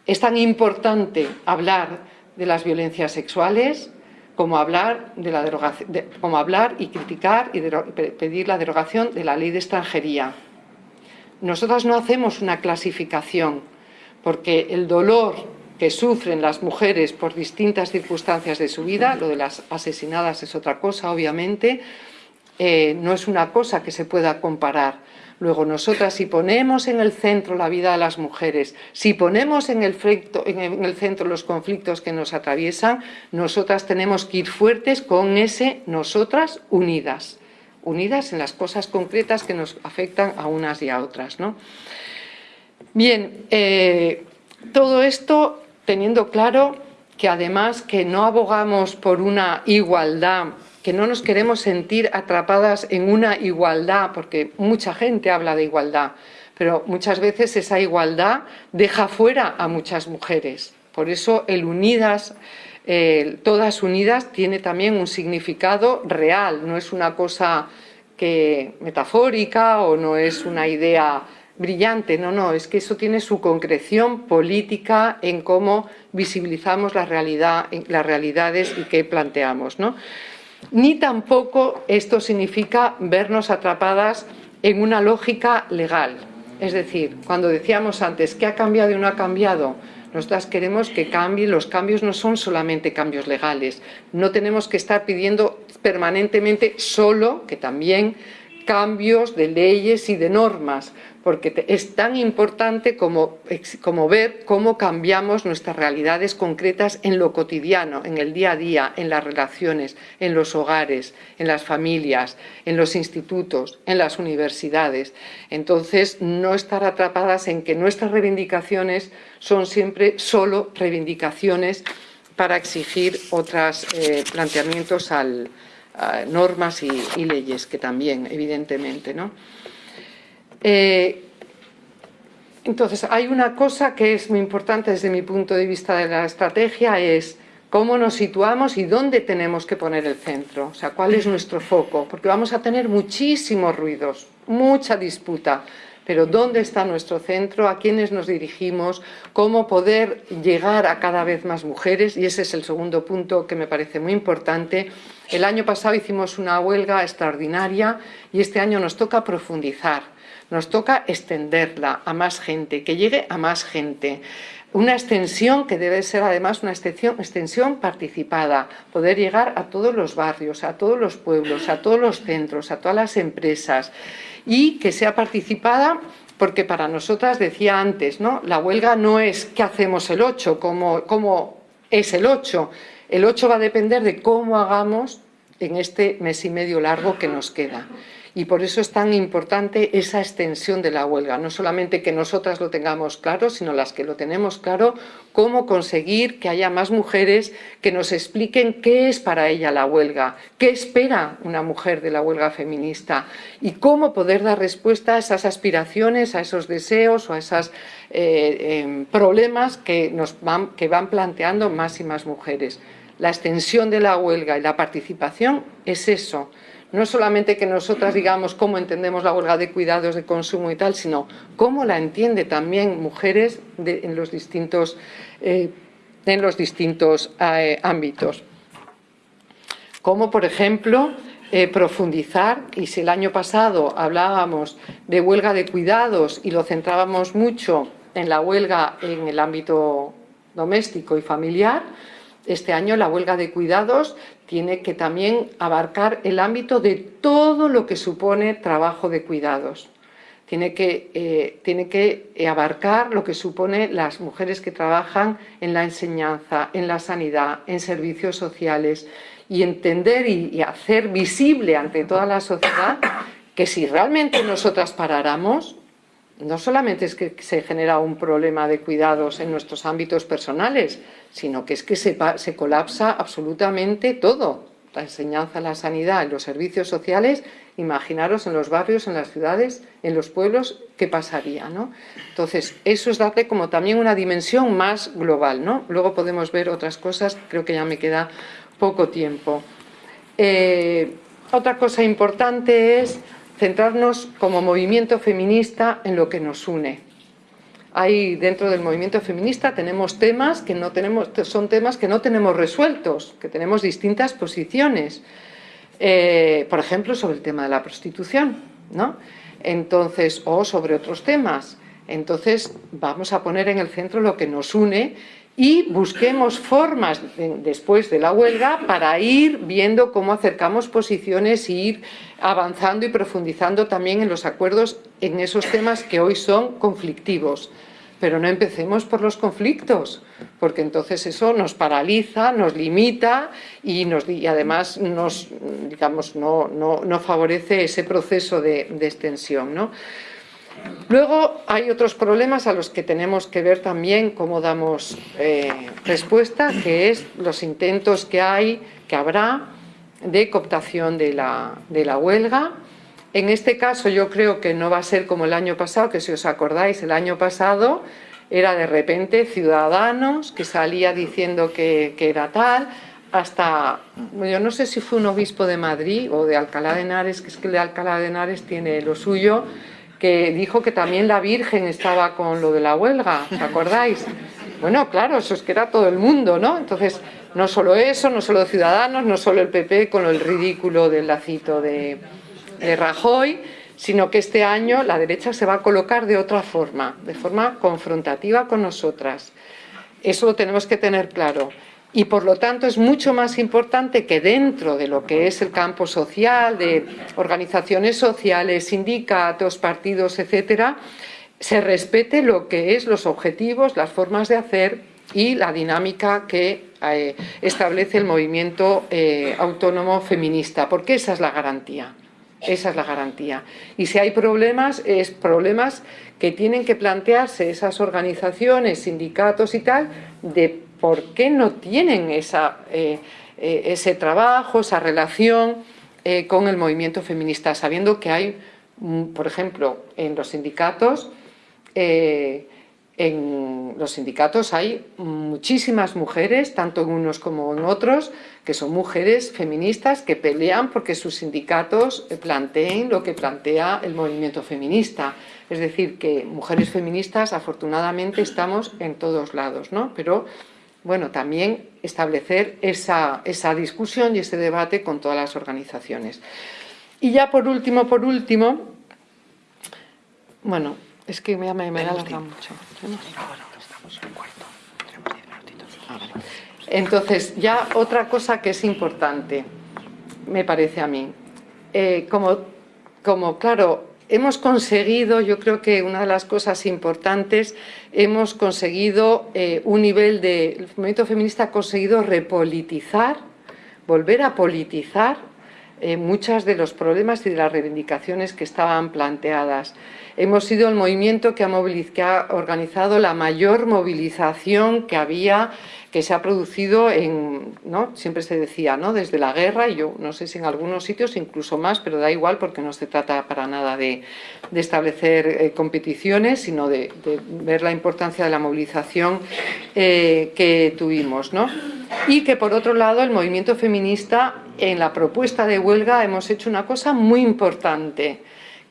Es tan importante hablar de las violencias sexuales como hablar, de la derogación, como hablar y criticar y pedir la derogación de la ley de extranjería. Nosotras no hacemos una clasificación, porque el dolor que sufren las mujeres por distintas circunstancias de su vida, lo de las asesinadas es otra cosa, obviamente, eh, no es una cosa que se pueda comparar. Luego nosotras si ponemos en el centro la vida de las mujeres, si ponemos en el, en el centro los conflictos que nos atraviesan, nosotras tenemos que ir fuertes con ese nosotras unidas, unidas en las cosas concretas que nos afectan a unas y a otras. ¿no? Bien, eh, todo esto teniendo claro que además que no abogamos por una igualdad, que no nos queremos sentir atrapadas en una igualdad, porque mucha gente habla de igualdad, pero muchas veces esa igualdad deja fuera a muchas mujeres. Por eso el unidas, todas unidas, tiene también un significado real, no es una cosa que metafórica o no es una idea brillante, no, no, es que eso tiene su concreción política en cómo visibilizamos las realidades y qué planteamos. ¿no? Ni tampoco esto significa vernos atrapadas en una lógica legal. Es decir, cuando decíamos antes, ¿qué ha cambiado y no ha cambiado? Nosotras queremos que cambie, los cambios no son solamente cambios legales, no tenemos que estar pidiendo permanentemente solo, que también, cambios de leyes y de normas, porque es tan importante como, ver cómo cambiamos nuestras realidades concretas en lo cotidiano, en el día a día, en las relaciones, en los hogares, en las familias, en los institutos, en las universidades. Entonces, no estar atrapadas en que nuestras reivindicaciones son siempre solo reivindicaciones para exigir otros eh, planteamientos a normas y, y, leyes, que también, evidentemente, ¿no? Eh, entonces, hay una cosa que es muy importante desde mi punto de vista de la estrategia, es cómo nos situamos y dónde tenemos que poner el centro, o sea, cuál es nuestro foco, porque vamos a tener muchísimos ruidos, mucha disputa, pero dónde está nuestro centro, a quiénes nos dirigimos, cómo poder llegar a cada vez más mujeres, y ese es el segundo punto que me parece muy importante. El año pasado hicimos una huelga extraordinaria y este año nos toca profundizar nos toca extenderla a más gente, que llegue a más gente. Una extensión que debe ser además una extensión, participada, poder llegar a todos los barrios, a todos los pueblos, a todos los centros, a todas las empresas y que sea participada porque para nosotras, decía antes, ¿no? la huelga no es qué hacemos el 8, cómo, cómo es el 8. El 8 va a depender de cómo hagamos en este mes y medio largo que nos queda y por eso es tan importante esa extensión de la huelga, no solamente que nosotras lo tengamos claro, sino las que lo tenemos claro, cómo conseguir que haya más mujeres que nos expliquen qué es para ella la huelga, qué espera una mujer de la huelga feminista y cómo poder dar respuesta a esas aspiraciones, a esos deseos o a esos eh, em, problemas que, nos van, que van planteando más y más mujeres. La extensión de la huelga y la participación es eso, no solamente que nosotras digamos cómo entendemos la huelga de cuidados de consumo y tal, sino cómo la entiende también mujeres en los distintos, eh, en los distintos eh, ámbitos. Como, por ejemplo, eh, profundizar, y si el año pasado hablábamos de huelga de cuidados y lo centrábamos mucho en la huelga en el ámbito doméstico y familiar, este año la huelga de cuidados tiene que también abarcar el ámbito de todo lo que supone trabajo de cuidados. Tiene que, eh, tiene que abarcar lo que supone las mujeres que trabajan en la enseñanza, en la sanidad, en servicios sociales y entender y hacer visible ante toda la sociedad que si realmente nosotras paráramos, no solamente es que se genera un problema de cuidados en nuestros ámbitos personales, sino que es que se, colapsa absolutamente todo. La enseñanza, la sanidad, los servicios sociales, imaginaros en los barrios, en las ciudades, en los pueblos, qué pasaría. ¿no? Entonces, eso es darle como también una dimensión más global. ¿no? Luego podemos ver otras cosas, creo que ya me queda poco tiempo. Eh, otra cosa importante es centrarnos como movimiento feminista en lo que nos une. hay dentro del movimiento feminista tenemos temas que no tenemos, son temas que no tenemos resueltos, que tenemos distintas posiciones. Eh, por ejemplo, sobre el tema de la prostitución, ¿no? Entonces, o sobre otros temas. Entonces, vamos a poner en el centro lo que nos une y busquemos formas después de la huelga para ir viendo cómo acercamos posiciones y ir avanzando y profundizando también en los acuerdos en esos temas que hoy son conflictivos. Pero no empecemos por los conflictos, porque entonces eso nos paraliza, nos limita y, además nos, digamos, no, no, no, favorece ese proceso de, de extensión. ¿no? Luego hay otros problemas a los que tenemos que ver también cómo damos eh, respuesta, que es los intentos que hay, que habrá, de cooptación de la, huelga. En este caso yo creo que no va a ser como el año pasado, que si os acordáis, el año pasado era de repente Ciudadanos que salía diciendo que, que era tal, hasta, yo no sé si fue un obispo de Madrid o de Alcalá de Henares, que es que el de Alcalá de Henares tiene lo suyo, que dijo que también la Virgen estaba con lo de la huelga, ¿os acordáis? Bueno, claro, eso es que era todo el mundo, ¿no? Entonces, no solo eso, no solo Ciudadanos, no solo el PP con el ridículo del lacito de, de Rajoy, sino que este año la derecha se va a colocar de otra forma, de forma confrontativa con nosotras. Eso lo tenemos que tener claro y por lo tanto es mucho más importante que dentro de lo que es el campo social, de organizaciones sociales, sindicatos, partidos, etcétera, se respete lo que es los objetivos, las formas de hacer y la dinámica que eh, establece el movimiento eh, autónomo feminista, porque esa es la garantía. Esa es la garantía. Y si hay problemas, es problemas que tienen que plantearse esas organizaciones, sindicatos y tal, de por qué no tienen eh, eh, ese trabajo, esa relación eh, con el movimiento feminista, sabiendo que hay, mm, por ejemplo, en los sindicatos, en los sindicatos hay muchísimas mujeres, tanto en unos como en otros, que son mujeres feministas que pelean porque sus sindicatos planteen lo que plantea el movimiento feminista. Es decir, que mujeres feministas afortunadamente estamos en todos lados, ¿no? Pero bueno, también establecer esa, esa, discusión y ese debate con todas las organizaciones. Y ya por último, por último, bueno, es que me, me, me alarga mucho. Entonces, ya otra cosa que es importante, me parece a mí, eh, como, como, claro, hemos conseguido, yo creo que una de las cosas importantes, hemos conseguido eh, un nivel de... El movimiento feminista ha conseguido repolitizar, volver a politizar eh, muchos de los problemas y de las reivindicaciones que estaban planteadas. Hemos sido el movimiento que ha, organizado la mayor movilización que había que se ha producido en, ¿no? siempre se decía, ¿no? desde la guerra, y yo no sé si en algunos sitios incluso más, pero da igual porque no se trata para nada de, establecer eh, competiciones, sino de, de, ver la importancia de la movilización eh, que tuvimos. ¿no? Y que por otro lado el movimiento feminista en la propuesta de huelga hemos hecho una cosa muy importante,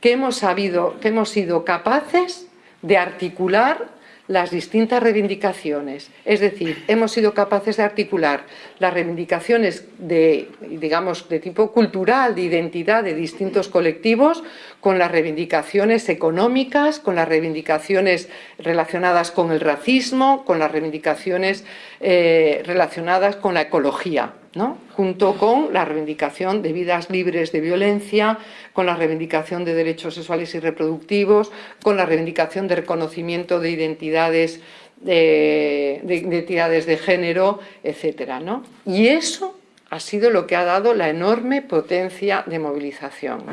que hemos, sabido, que hemos sido capaces de articular las distintas reivindicaciones. Es decir, hemos sido capaces de articular las reivindicaciones de, digamos, de tipo cultural, de identidad de distintos colectivos, con las reivindicaciones económicas, con las reivindicaciones relacionadas con el racismo, con las reivindicaciones eh, relacionadas con la ecología. ¿No? junto con la reivindicación de vidas libres de violencia, con la reivindicación de derechos sexuales y reproductivos, con la reivindicación de reconocimiento de identidades de, de, de identidades de género, etcétera. Y eso ha sido lo que ha dado la enorme potencia de movilización.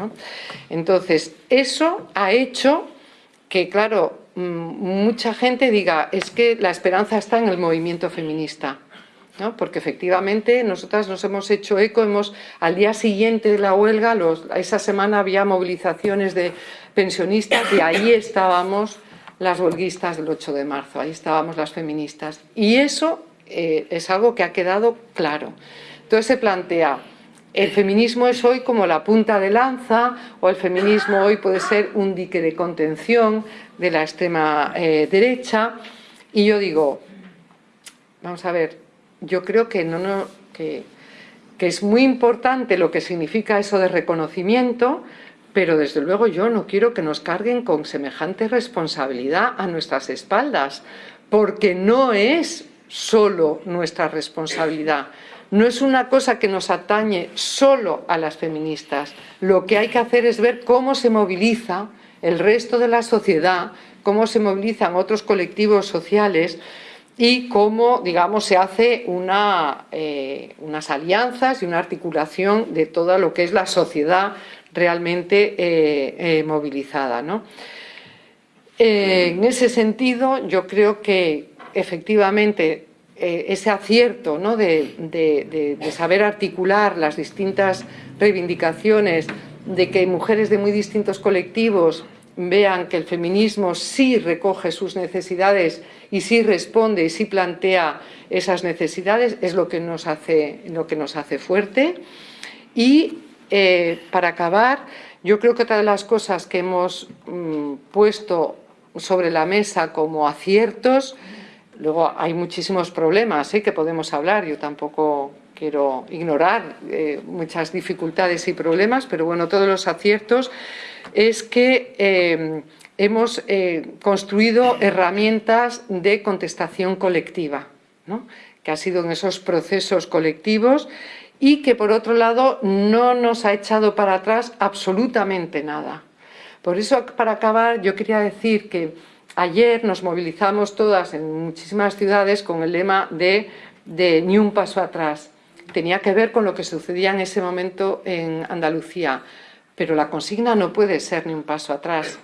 Entonces, eso ha hecho que, claro, mm, mucha gente diga, es que la esperanza está en el movimiento feminista. Porque efectivamente nosotras nos hemos hecho eco, hemos, al día siguiente de la huelga, los, esa semana había movilizaciones de pensionistas y ahí estábamos las huelguistas del 8 de marzo, ahí estábamos las feministas. Y eso eh, es algo que ha quedado claro. Entonces se plantea, el feminismo es hoy como la punta de lanza o el feminismo hoy puede ser un dique de contención de la extrema eh, derecha y yo digo, vamos a ver, yo creo que, no, que, que es muy importante lo que significa eso de reconocimiento, pero desde luego yo no quiero que nos carguen con semejante responsabilidad a nuestras espaldas, porque no es solo nuestra responsabilidad. No es una cosa que nos atañe solo a las feministas. Lo que hay que hacer es ver cómo se moviliza el resto de la sociedad, cómo se movilizan otros colectivos sociales y cómo, digamos, se hace eh, unas alianzas y una articulación de todo lo que es la sociedad realmente eh, eh, movilizada. en ese sentido, yo creo que efectivamente ese acierto de, saber articular las distintas reivindicaciones, de que mujeres de muy distintos colectivos vean que el feminismo sí recoge sus necesidades y sí responde y sí plantea esas necesidades, es lo que nos hace, lo que nos hace fuerte. Y eh, para acabar, yo creo que otra de las cosas que hemos mm, puesto sobre la mesa como aciertos Luego hay muchísimos problemas ¿eh? que podemos hablar, yo tampoco quiero ignorar eh, muchas dificultades y problemas, pero bueno, todos los aciertos es que eh, hemos construido herramientas de contestación colectiva, que ha sido en esos procesos colectivos y que por otro lado no nos ha echado para atrás absolutamente nada. Por eso, para acabar, yo quería decir que Ayer nos movilizamos todas en muchísimas ciudades con el lema de, ni un paso atrás. Tenía que ver con lo que sucedía en ese momento en Andalucía, pero la consigna no puede ser ni un paso atrás,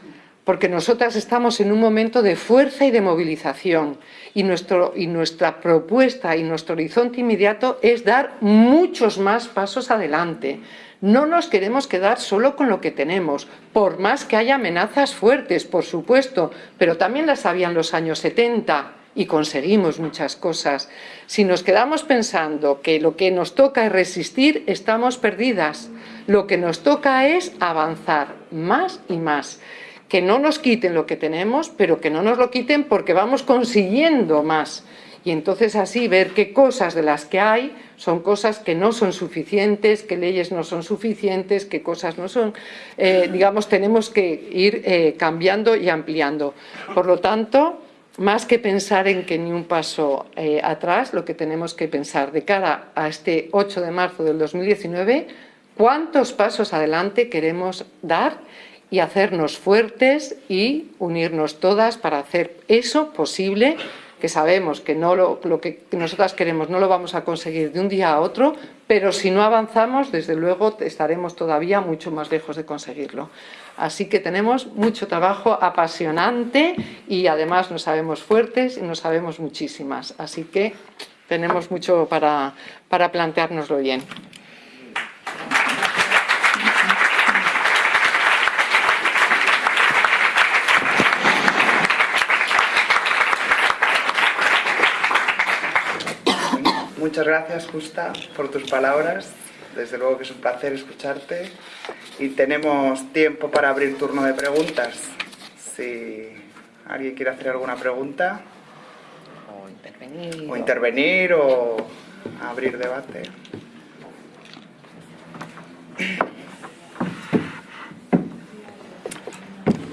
porque nosotras estamos en un momento de fuerza y de movilización y, nuestro, y nuestra propuesta y nuestro horizonte inmediato es dar muchos más pasos adelante. No nos queremos quedar solo con lo que tenemos, por más que haya amenazas fuertes, por supuesto, pero también las había en los años 70 y conseguimos muchas cosas. Si nos quedamos pensando que lo que nos toca es resistir, estamos perdidas. Lo que nos toca es avanzar más y más. Que no nos quiten lo que tenemos, pero que no nos lo quiten porque vamos consiguiendo más y entonces así ver qué cosas de las que hay son cosas que no son suficientes, qué leyes no son suficientes, qué cosas no son, eh, digamos, tenemos que ir eh, cambiando y ampliando. Por lo tanto, más que pensar en que ni un paso eh, atrás, lo que tenemos que pensar de cara a este 8 de marzo del 2019, cuántos pasos adelante queremos dar y hacernos fuertes y unirnos todas para hacer eso posible que sabemos que no lo, que nosotras queremos no lo vamos a conseguir de un día a otro, pero si no avanzamos, desde luego estaremos todavía mucho más lejos de conseguirlo. Así que tenemos mucho trabajo apasionante y además nos sabemos fuertes y nos sabemos muchísimas. Así que tenemos mucho para, para planteárnoslo bien. Muchas gracias, Justa, por tus palabras. Desde luego que es un placer escucharte. Y tenemos tiempo para abrir turno de preguntas. Si alguien quiere hacer alguna pregunta. O intervenir. O intervenir o abrir debate.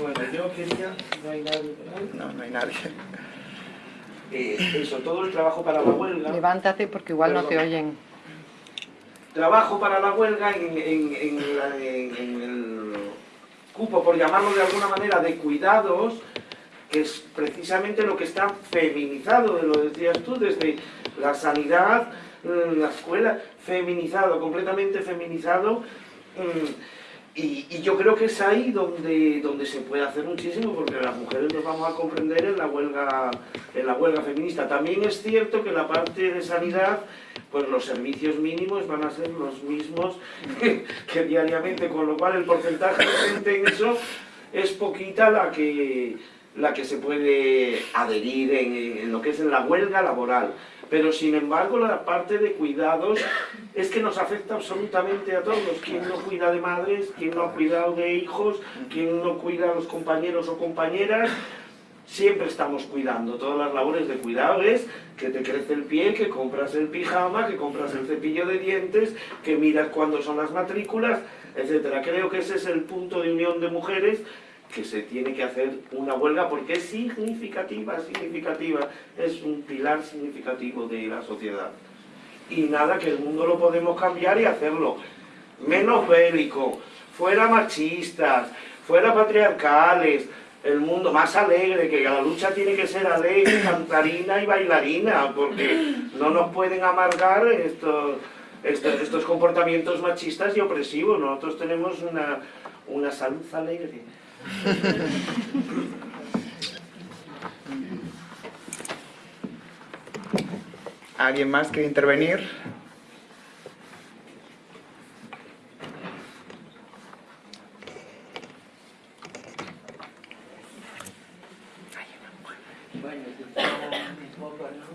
Bueno, yo quería... No hay nadie. No, no hay nadie. Eh, eso, todo el trabajo para la huelga. Levántate porque igual no te oyen. Trabajo para la huelga en, el cupo, por llamarlo de alguna manera, de cuidados, que es precisamente lo que está feminizado, lo decías tú, desde la sanidad, mm, la escuela, feminizado, completamente feminizado. Y, yo creo que es ahí donde, donde se puede hacer muchísimo, porque las mujeres nos vamos a comprender en la huelga, en la huelga feminista. También es cierto que la parte de sanidad, pues los servicios mínimos van a ser los mismos que, diariamente, con lo cual el porcentaje de gente en eso es poquita la que, la que se puede adherir en, en lo que es en la huelga laboral. Pero sin embargo la parte de cuidados es que nos afecta absolutamente a todos. Quien no cuida de madres, quien no ha cuidado de hijos, quien no cuida a los compañeros o compañeras, siempre estamos cuidando. Todas las labores de cuidado es que te crece el pie, que compras el pijama, que compras el cepillo de dientes, que miras cuándo son las matrículas, etc. Creo que ese es el punto de unión de mujeres que se tiene que hacer una huelga porque es significativa, significativa, es un pilar significativo de la sociedad. Y nada, que el mundo lo podemos cambiar y hacerlo menos bélico, fuera machistas, fuera patriarcales, el mundo más alegre, que la lucha tiene que ser alegre, cantarina y bailarina, porque no nos pueden amargar estos, estos, estos comportamientos machistas y opresivos. Nosotros tenemos una, una salud alegre. ¿Alguien más quiere intervenir? Bueno, quizá un poco, ¿no?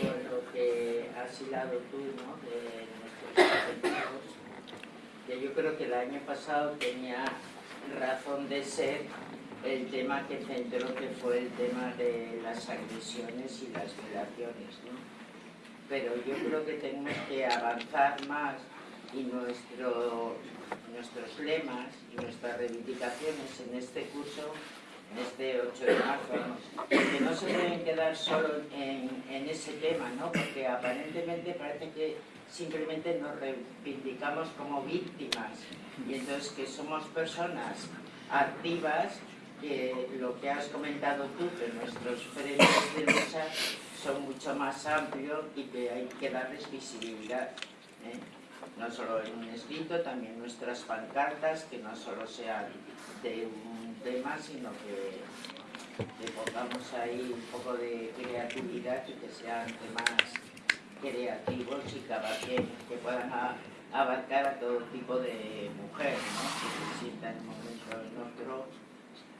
Por lo que has hilado tú, ¿no? De nuestros objetivos, que yo creo que el año pasado tenía razón de ser el tema que centró, que fue el tema de las agresiones y las violaciones, ¿no? Pero yo creo que tenemos que avanzar más y nuestro, nuestros lemas y nuestras reivindicaciones en este curso en este 8 de marzo, que no se deben quedar solo en, en, ese tema, ¿no? porque aparentemente parece que simplemente nos reivindicamos como víctimas y entonces que somos personas activas, que lo que has comentado tú, que nuestros frentes de lucha son mucho más amplios y que hay que darles visibilidad. ¿eh? No solo en un escrito, también nuestras pancartas, que no solo sean de un tema, sino que, que pongamos ahí un poco de creatividad y que sean temas creativos y que, que puedan abarcar a todo tipo de mujeres, ¿no? que se sientan en momentos nuestros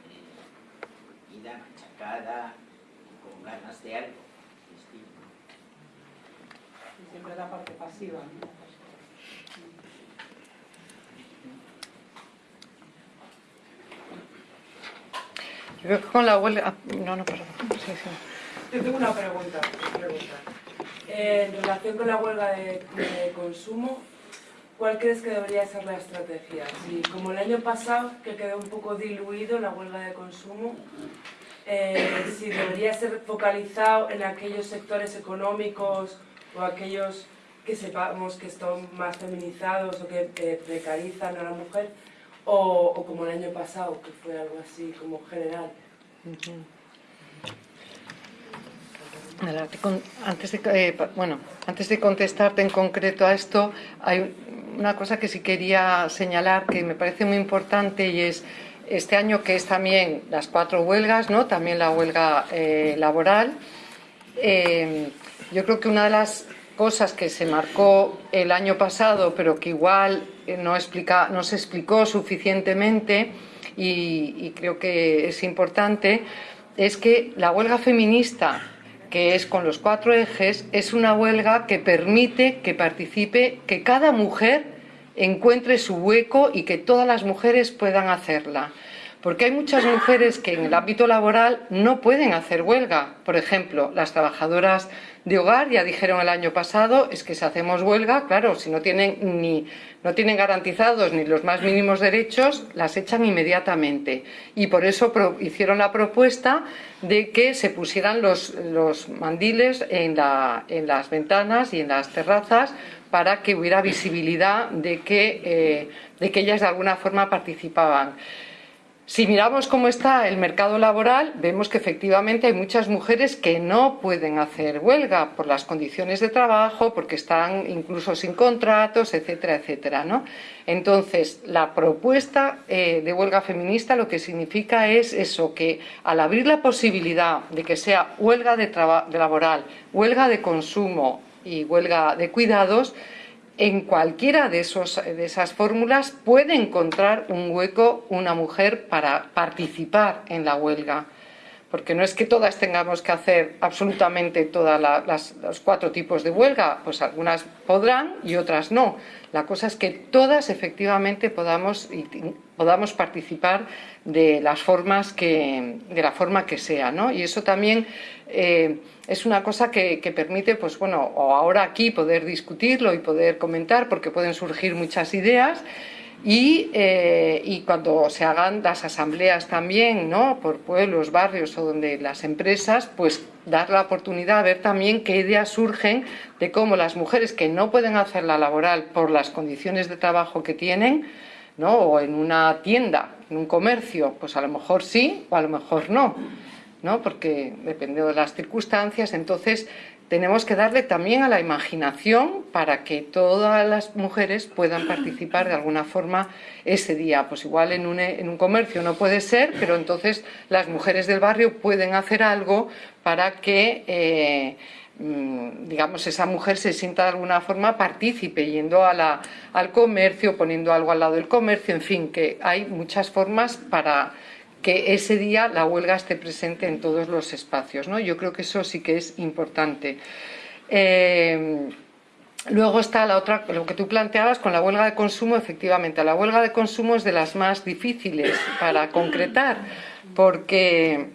eh, ida machacada, con ganas de algo distinto. Y siempre la parte pasiva, ¿no? Yo creo que con la huelga... No, no, perdón. Sí, sí. Yo tengo una pregunta. pregunta. Eh, en relación con la huelga de, de, consumo, ¿cuál crees que debería ser la estrategia? Si, como el año pasado, que quedó un poco diluido la huelga de consumo, eh, si debería ser focalizado en aquellos sectores económicos o aquellos que sepamos que están más feminizados o que precarizan a la mujer, o, como el año pasado, que fue algo así como general. Antes de, eh, bueno, antes de contestarte en concreto a esto, hay una cosa que sí quería señalar que me parece muy importante y es este año que es también las cuatro huelgas, ¿no? también la huelga eh, laboral. Eh, yo creo que una de las cosas que se marcó el año pasado, pero que igual no, explica, no se explicó suficientemente y creo que es importante, es que la huelga feminista que es con los cuatro ejes, es una huelga que permite que participe, que cada mujer encuentre su hueco y que todas las mujeres puedan hacerla. Porque hay muchas mujeres que en el ámbito laboral no pueden hacer huelga. Por ejemplo, las trabajadoras de hogar ya dijeron el año pasado es que si hacemos huelga, claro, si no tienen ni no tienen garantizados ni los más mínimos derechos, las echan inmediatamente. Y por eso hicieron la propuesta de que se pusieran los, mandiles en, las ventanas y en las terrazas para que hubiera visibilidad de que, eh, de que ellas de alguna forma participaban. Si miramos cómo está el mercado laboral, vemos que efectivamente hay muchas mujeres que no pueden hacer huelga por las condiciones de trabajo, porque están incluso sin contratos, etcétera, etcétera. ¿no? Entonces, la propuesta eh, de huelga feminista lo que significa es eso, que al abrir la posibilidad de que sea huelga de, de laboral, huelga de consumo y huelga de cuidados, en cualquiera de, esos, de esas fórmulas puede encontrar un hueco una mujer para participar en la huelga. porque no es que todas tengamos que hacer absolutamente todos los cuatro tipos de huelga, pues algunas podrán y otras no. La cosa es que todas efectivamente podamos, podamos participar de las formas que, de la forma que sea, ¿no? Y eso también eh, es una cosa que, permite, pues bueno, o ahora aquí poder discutirlo y poder comentar, porque pueden surgir muchas ideas, eh, y, cuando se hagan las asambleas también, ¿no? por pueblos, barrios o donde las empresas, pues dar la oportunidad a ver también qué ideas surgen de cómo las mujeres que no pueden hacer la laboral por las condiciones de trabajo que tienen, ¿no? o en una tienda, en un comercio, pues a lo mejor sí o a lo mejor no, ¿no? porque dependiendo de las circunstancias, entonces tenemos que darle también a la imaginación para que todas las mujeres puedan participar de alguna forma ese día. Pues igual en un, en un, comercio no puede ser, pero entonces las mujeres del barrio pueden hacer algo para que, eh, mm, digamos, esa mujer se sienta de alguna forma partícipe, yendo a la, al comercio, poniendo algo al lado del comercio, en fin, que hay muchas formas para que ese día la huelga esté presente en todos los espacios. ¿no? Yo creo que eso sí que es importante. Eh, luego está la otra, lo que tú planteabas con la huelga de consumo, efectivamente, la huelga de consumo es de las más difíciles para concretar, porque,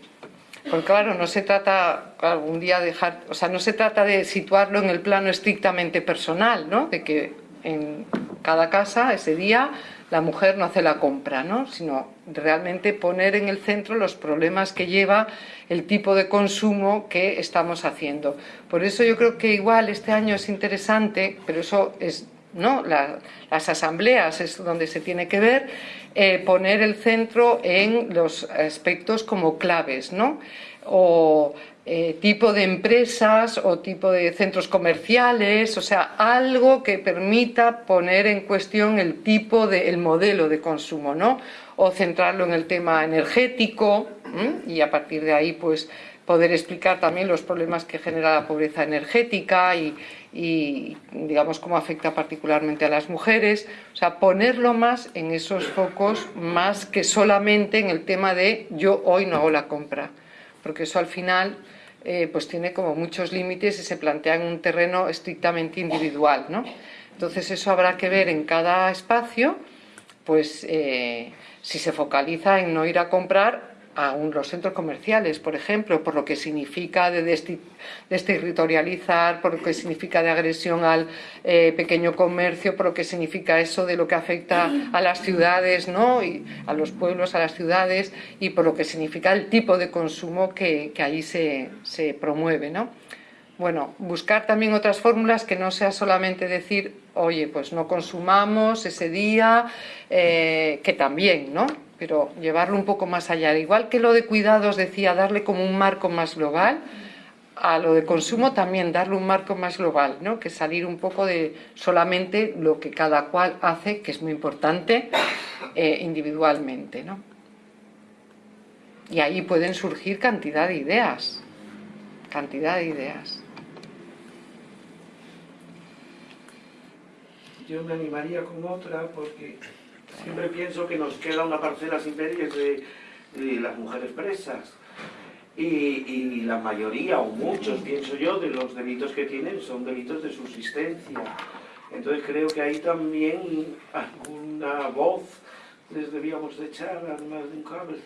porque claro, no se trata algún día dejar, o sea, no se trata de situarlo en el plano estrictamente personal, ¿no? de que en cada casa ese día la mujer no hace la compra, ¿no? sino realmente poner en el centro los problemas que lleva el tipo de consumo que estamos haciendo. Por eso yo creo que igual este año es interesante, pero eso es ¿no? las asambleas es donde se tiene que ver, eh, poner el centro en los aspectos como claves, ¿no? o eh, tipo de empresas o tipo de centros comerciales, o sea, algo que permita poner en cuestión el tipo de, el modelo de consumo, ¿no? O centrarlo en el tema energético y a partir de ahí, pues, poder explicar también los problemas que genera la pobreza energética y, y, digamos, cómo afecta particularmente a las mujeres. O sea, ponerlo más en esos focos, más que solamente en el tema de yo hoy no hago la compra porque eso al final eh, pues tiene como muchos límites y se plantea en un terreno estrictamente individual. ¿no? Entonces eso habrá que ver en cada espacio, pues eh, si se focaliza en no ir a comprar a los centros comerciales, por ejemplo, por lo que significa de desterritorializar, por lo que significa de agresión al eh, pequeño comercio, por lo que significa eso de lo que afecta a las ciudades, ¿no? y a los pueblos, a las ciudades, y por lo que significa el tipo de consumo que, que ahí se, se promueve. ¿no? Bueno, buscar también otras fórmulas que no sea solamente decir, oye, pues no consumamos ese día, eh, que también, ¿no? pero llevarlo un poco más allá. Igual que lo de cuidados decía, darle como un marco más global, a lo de consumo también darle un marco más global, ¿no? que salir un poco de solamente lo que cada cual hace, que es muy importante, eh, individualmente. ¿no? Y ahí pueden surgir cantidad de ideas, cantidad de ideas. Yo me animaría con otra porque Siempre pienso que nos queda una parcela sin de, de las mujeres presas. Y, y, la mayoría, o muchos, pienso yo, de los delitos que tienen son delitos de subsistencia. Entonces creo que ahí también alguna voz les debíamos de echar, además de un cable.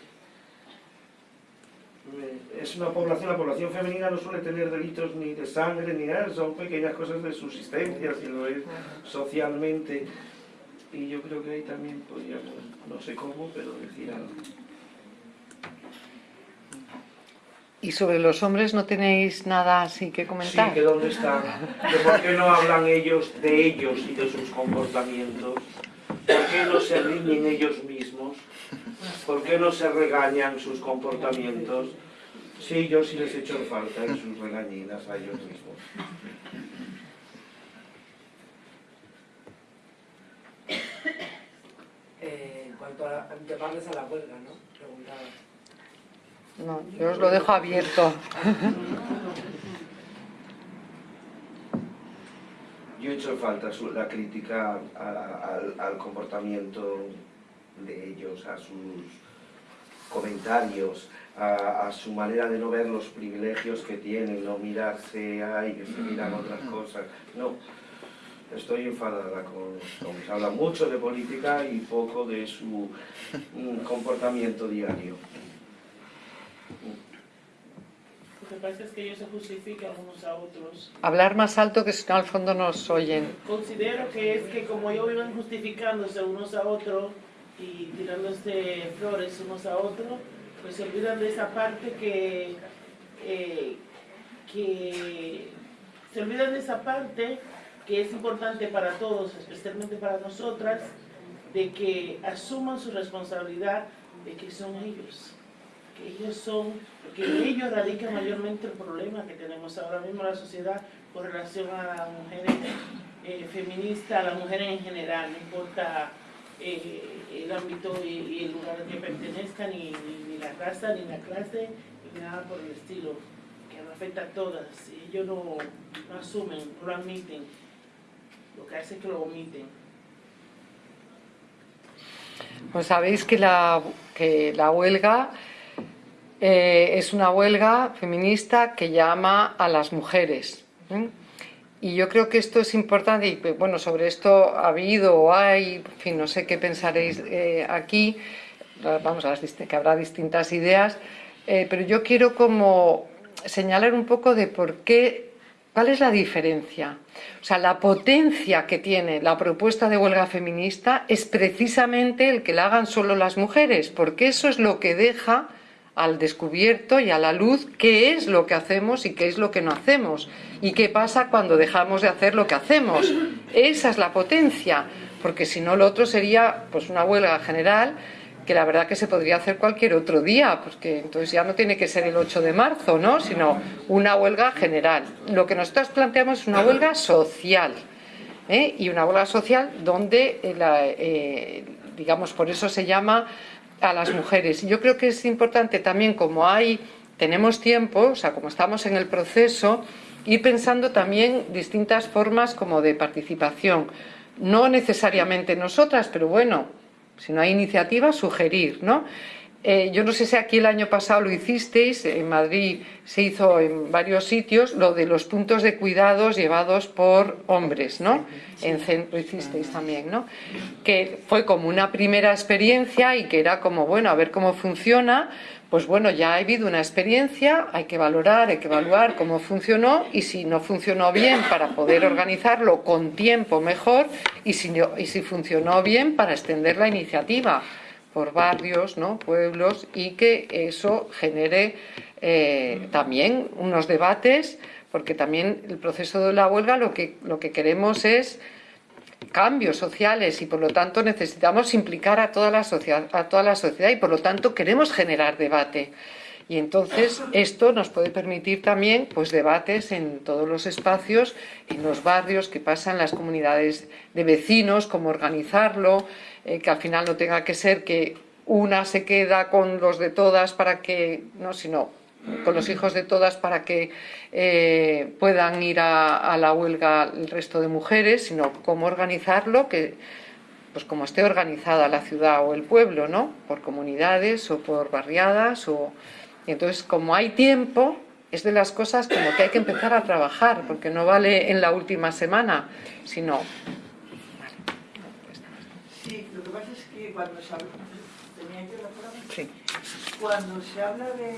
Es una población, la población femenina no suele tener delitos ni de sangre ni nada, son pequeñas cosas de subsistencia, si lo es socialmente y yo creo que ahí también podríamos, no sé cómo, pero decir algo. ¿Y sobre los hombres no tenéis nada así que comentar? Sí, que dónde están, por qué no hablan ellos de ellos y de sus comportamientos, por qué no se riñen ellos mismos, por qué no se regañan sus comportamientos. Sí, yo sí les echo falta en sus regañinas a ellos mismos. Eh, en cuanto a llevarles a la huelga, ¿no? Preguntaba. No, yo os lo dejo abierto. Yo he hecho falta la crítica al, al comportamiento de ellos, a sus comentarios, a, a su manera de no ver los privilegios que tienen, no mirarse, ay, que se miran otras cosas. No, estoy enfadada con, con se habla mucho de política y poco de su mm, comportamiento diario. Lo que pasa es que ellos se justifican unos a otros. Hablar más alto que si no al fondo nos oyen. Considero que es que como ellos viven justificándose unos a otros y tirándose flores unos a otros, pues se olvidan de esa parte que, eh, que se olvidan de esa parte que es importante para todos, especialmente para nosotras, de que asuman su responsabilidad de que son ellos, que ellos son, que ellos radica mayormente el problema que tenemos ahora mismo en la sociedad con relación a las mujeres eh, feministas, a las mujeres en general, no importa eh, el ámbito y, el lugar al que pertenezcan, ni, ni- la raza, ni la clase, ni nada por el estilo, que nos afecta a todas. Ellos no, no asumen, no lo admiten, lo que hace es que lo omiten. Pues sabéis que la, que la huelga eh, es una huelga feminista que llama a las mujeres. ¿eh? Y yo creo que esto es importante, y bueno, sobre esto ha habido o hay, no sé qué pensaréis eh, aquí, vamos, a que habrá distintas ideas, eh, pero yo quiero como señalar un poco de por qué, cuál es la diferencia. O sea, la potencia que tiene la propuesta de huelga feminista es precisamente el que la hagan solo las mujeres, porque eso es lo que deja al descubierto y a la luz qué es lo que hacemos y qué es lo que no hacemos y qué pasa cuando dejamos de hacer lo que hacemos. Esa es la potencia, porque si no lo otro sería pues una huelga general que la verdad que se podría hacer cualquier otro día, porque entonces ya no tiene que ser el 8 de marzo, ¿no? sino una huelga general. Lo que nosotros planteamos es una huelga social, ¿eh? y una huelga social donde, eh, eh, digamos, por eso se llama a las mujeres. Yo creo que es importante también, como hay, tenemos tiempo, o sea, como estamos en el proceso, ir pensando también distintas formas como de participación. No necesariamente nosotras, pero bueno, si no hay iniciativa, sugerir, ¿no? Eh, yo no sé si aquí el año pasado lo hicisteis, en Madrid se hizo en varios sitios lo de los puntos de cuidados llevados por hombres, ¿no? En cen- lo hicisteis también, ¿no? Que fue como una primera experiencia y que era como, bueno, a ver cómo funciona. Pues bueno, ya ha habido una experiencia, hay que valorar, hay que evaluar cómo funcionó y si no funcionó bien para poder organizarlo con tiempo mejor y si, no- y si funcionó bien para extender la iniciativa por barrios, ¿no? pueblos y que eso genere eh, también unos debates, porque también el proceso de la huelga lo que, lo que queremos es cambios sociales y por lo tanto necesitamos implicar a toda la sociedad, a toda la sociedad y por lo tanto queremos generar debate. Y entonces esto nos puede permitir también pues debates en todos los espacios, en los barrios que pasan, las comunidades de vecinos, cómo organizarlo, eh, que al final no tenga que ser que una se queda con los de todas para que, no, sino con los hijos de todas para que eh, puedan ir a, la huelga el resto de mujeres, sino cómo organizarlo, que pues como esté organizada la ciudad o el pueblo, ¿no? Por comunidades o por barriadas o entonces como hay tiempo es de las cosas como que hay que empezar a trabajar porque no vale en la última semana, sino Sí, lo que pasa es que cuando se habla, sí. Cuando se habla de,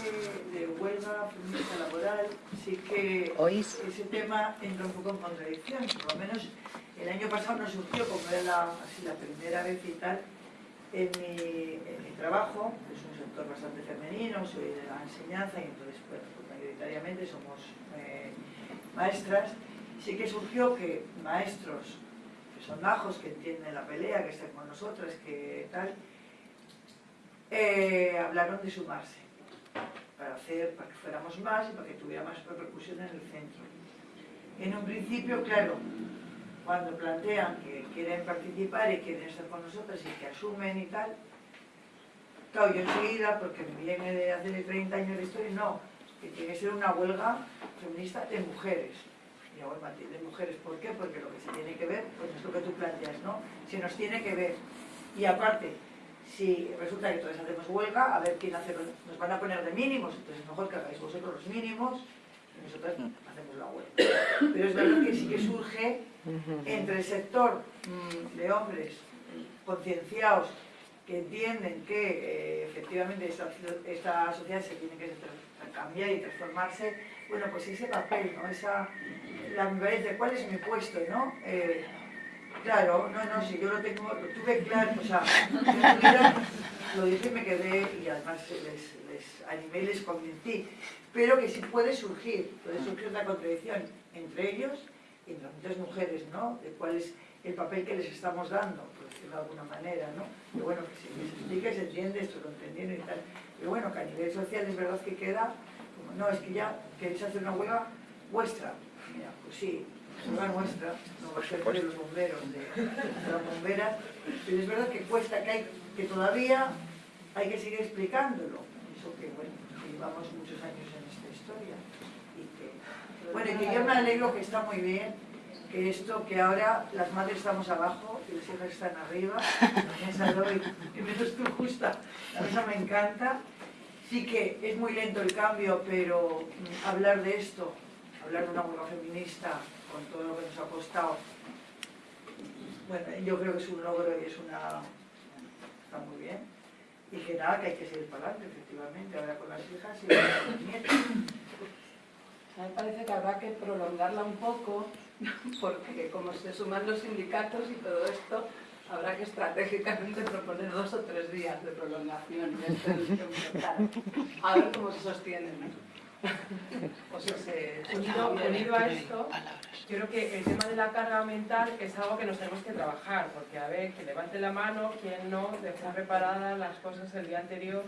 de huelga feminista laboral, sí que ¿Oís? ese tema entra un poco en contradicción. Por lo menos el año pasado nos surgió, como era la, así, la primera vez y tal, en mi, en mi trabajo, que es un sector bastante femenino, soy de la enseñanza y entonces, bueno, pues mayoritariamente somos eh, maestras, sí que surgió que maestros son majos, que entienden la pelea, que están con nosotras, que tal, eh, hablaron de sumarse para hacer, para que fuéramos más y para que tuviera más repercusión en el centro. En un principio, claro, cuando plantean que quieren participar y quieren estar con nosotras y que asumen y tal, claro, yo enseguida, porque me viene de hace 30 años de historia, no, que tiene que ser una huelga feminista de mujeres. Y hago el matiz de mujeres, ¿por qué? Porque lo que se tiene que ver, pues es lo que tú planteas, ¿no? Se nos tiene que ver. Y aparte, si resulta que todos hacemos huelga, a ver quién hace, los- nos van a poner de mínimos, entonces es mejor que hagáis vosotros los mínimos y nosotros hacemos la huelga. Pero es verdad que sí que surge entre el sector mm, de hombres concienciados que entienden que eh, efectivamente esta, esta sociedad se tiene que cambiar y transformarse, bueno, pues ese papel, ¿no? Esa, la ambivalencia, ¿cuál es mi puesto, no? Eh, claro, no, no, si yo lo tengo, lo tuve claro, o sea, lo dije y me quedé, y además les, les animé les convencí, pero que sí puede surgir, puede surgir una contradicción entre ellos y entre muchas mujeres, ¿no? De cuál es el papel que les estamos dando, por decirlo de alguna manera, ¿no? Pero bueno, que se, que se explique, se entiende, esto lo entendieron y tal. Pero bueno, que a nivel social es verdad que queda, no, es que ya queréis hacer una huelga vuestra. Mira, pues sí, huelga nuestra, no va a ser de los bomberos, de, las bomberas, pero es verdad que cuesta, que, hay, que todavía hay que seguir explicándolo. Eso que, bueno, que llevamos muchos años en esta historia. Y bueno, y que yo me alegro que está muy bien que esto, que ahora las madres estamos abajo y los hijos están arriba, esa doy, que menos tú justa, esa me encanta. Sí que es muy lento el cambio, pero mm, hablar de esto, hablar de una huelga feminista, con todo lo que nos ha costado, bueno, yo creo que es un logro y es una... está muy bien. Y que nada, que hay que seguir para adelante, efectivamente, ahora con las hijas y con los nietos. A mí me parece que habrá que prolongarla un poco, porque como se suman los sindicatos y todo esto, habrá que estratégicamente proponer dos o tres días de prolongación enfrentar. A ver cómo se sostiene. ¿no? O si se Unido, unido a esto, yo creo que el tema de la carga mental es algo que nos tenemos que trabajar, porque a ver, que levante la mano quien no dejó preparadas las cosas el día anterior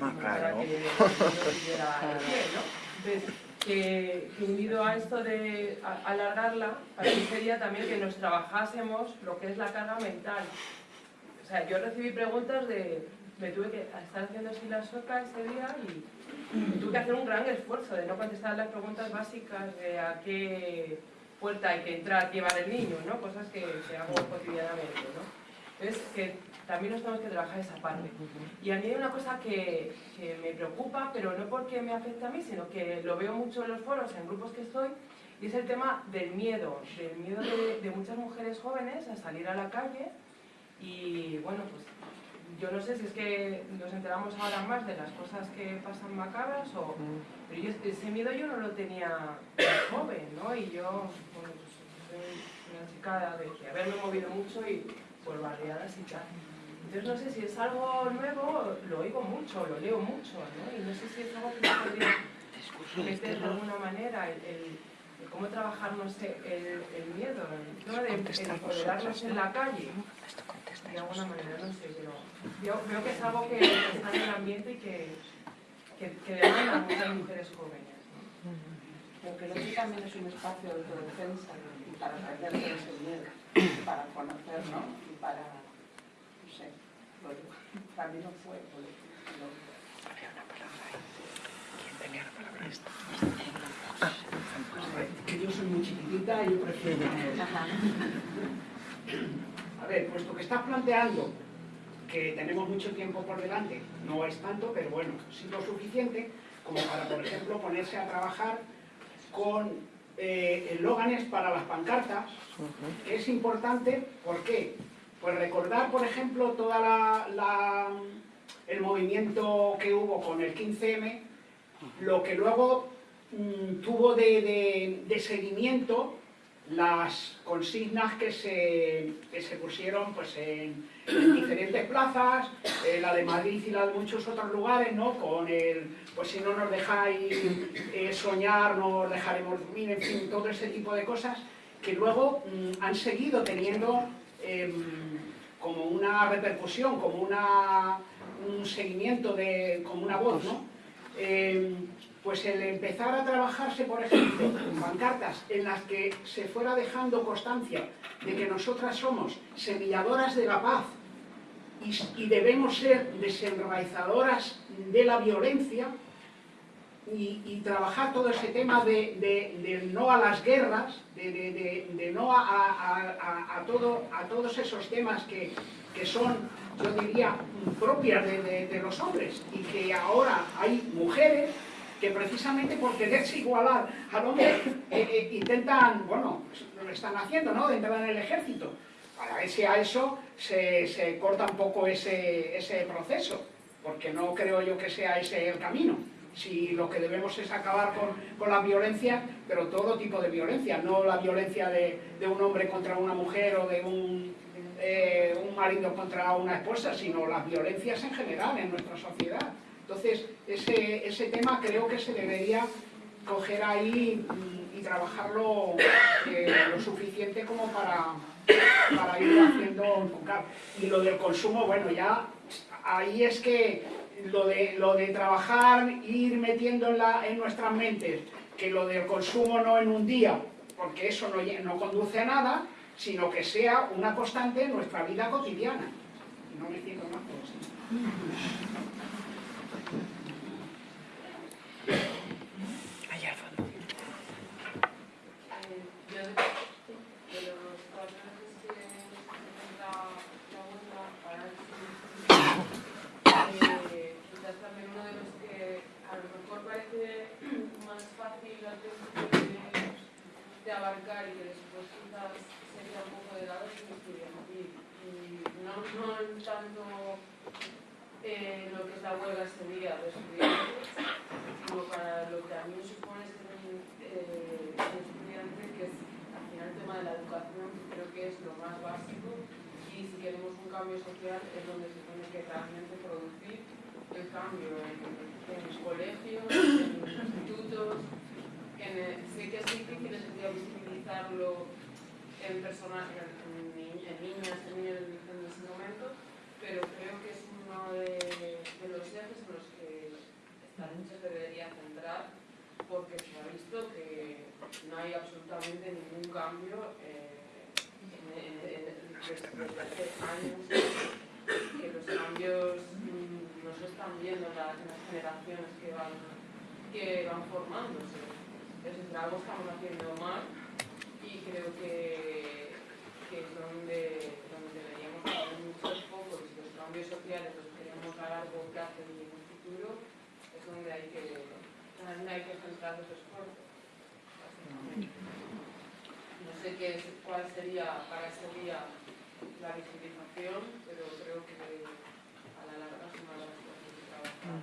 Ah, para que no tuviera el pie, ¿no? Entonces, que, que unido a esto de alargarla, para mí sería también que nos trabajásemos lo que es la carga mental. O sea, yo recibí preguntas de, me tuve que estar haciendo así la sueca ese día y y tuve que hacer un gran esfuerzo de no contestar las preguntas básicas de a qué puerta hay que entrar, llevar el niño, ¿no? Cosas que, que hago cotidianamente, ¿no? Entonces, que también nos tenemos que trabajar esa parte. Y a mí hay una cosa que, me preocupa, pero no porque me afecte a mí, sino que lo veo mucho en los foros, en grupos que estoy, y es el tema del miedo, del miedo de, muchas mujeres jóvenes a salir a la calle y, bueno, pues yo no sé si es que nos enteramos ahora más de las cosas que pasan macabras o... Pero ese miedo yo no lo tenía joven, ¿no? Y yo, bueno, pues soy una chica de que haberme movido mucho y por barriadas y tal. Entonces no sé si es algo nuevo, lo oigo mucho, lo leo mucho, ¿no? Y no sé si es algo que se podría meter de alguna manera, el, el- el cómo trabajar, no sé, el, el miedo, el tema de empoderarnos en la calle de alguna manera, no sé, pero yo veo que es algo que está en el ambiente y que, que, que demanda muchas mujeres jóvenes. ¿no? Pero creo que también es un espacio de autodefensa y para aprender de ese miedo, para conocer, ¿no? Para, no sé, lo, para mí no fue, lo, lo- que yo soy muy chiquitita y yo prefiero A ver, puesto que estás planteando que tenemos mucho tiempo por delante, no es tanto, pero bueno, sí lo suficiente como para, por ejemplo, ponerse a trabajar con eh, eslóganes para las pancartas, que es importante, ¿por qué? Pues recordar, por ejemplo, toda la, la- el movimiento que hubo con el 15M, lo que luego mm, tuvo de, de- de seguimiento las consignas que se, que se pusieron pues, en, en diferentes plazas, eh, la de Madrid y la de muchos otros lugares, ¿no? con el, pues si no nos dejáis eh, soñar, no os dejaremos dormir, en fin, todo ese tipo de cosas que luego mm, han seguido teniendo em, como una repercusión, como un seguimiento, de, como una voz, ¿no? Eh, pues el empezar a trabajarse, por ejemplo, pancartas en las que se fuera dejando constancia de que nosotras somos semilladoras de la paz y, y debemos ser desenraizadoras de la violencia, y, trabajar todo ese tema de, no a las guerras, de, no a, todo, a todos esos temas que, son, yo diría, propias de, los hombres y que ahora hay mujeres que precisamente por quererse igualar al hombre eh, eh, intentan, bueno, lo están haciendo, ¿no?, de entrar en el ejército. Para ver si a eso se, corta un poco ese proceso, porque no creo yo que sea ese el camino si lo que debemos es acabar con, la violencia, pero todo tipo de violencia, no la violencia de, un hombre contra una mujer o de un, eh, un, marido contra una esposa, sino las violencias en general en nuestra sociedad. Entonces, ese, ese tema creo que se debería coger ahí y, trabajarlo eh, lo suficiente como para, para ir haciendo enfocar. Y lo del consumo, bueno, ya ahí es que lo de, lo de trabajar, ir metiendo en, nuestras mentes que lo del consumo no en un día, porque eso no, no conduce a nada, sino que sea una constante en nuestra vida cotidiana. No me siento más de abarcar y que después quizás sería un poco de lado es estudiantil. Y no, no tanto eh, lo que es la huelga ese día de estudiantes, sino para lo que a mí supone ser eh, estudiante, que es al final el tema de la educación, creo que es lo más básico y si queremos un cambio social es donde se tiene que realmente producir el cambio en, en los colegios, en los institutos, sé que es difícil visibilizarlo en personas, en, niñas, en niños en ese momento, pero creo que es uno de, los ejes en los que lucha se debería centrar, porque se ha visto que no hay absolutamente ningún cambio eh, desde hace años, que los cambios no se están viendo en las, generaciones que van, que van formándose. Entonces algo estamos haciendo mal y creo que, es donde, deberíamos hacer muchos focos y los cambios sociales los queremos a largo plazo y en un futuro es donde hay que, donde hay que centrar los esfuerzos. No sé qué cuál sería para ese día la visibilización, pero creo que a la larga es una de las cosas que trabajar.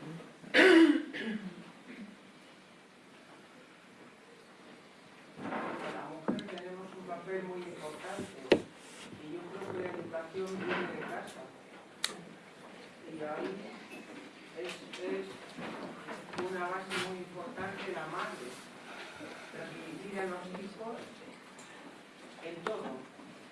muy importante y yo creo que la educación y ahí es, una base muy importante la madre transmitir a los hijos en todo,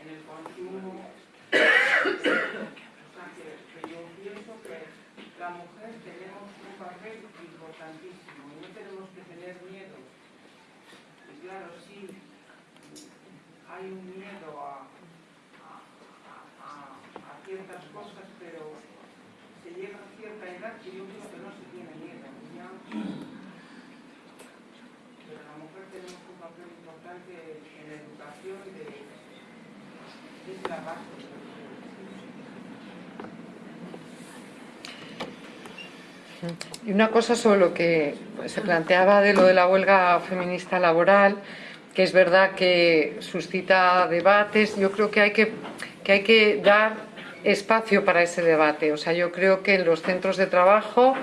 en el consumo o sea que, yo pienso que la mujer tenemos un papel importantísimo y no tenemos que tener miedo. Y claro, sí hay un miedo a, ciertas cosas, pero se llega a cierta edad que yo creo que no se tiene miedo. Pero la mujer tenemos un papel importante en la educación de, es la base. Y una cosa sobre lo que se planteaba de lo de la huelga feminista laboral, que es verdad que suscita debates, yo creo que hay que, que hay que dar espacio para ese debate. O sea, yo creo que en los centros de trabajo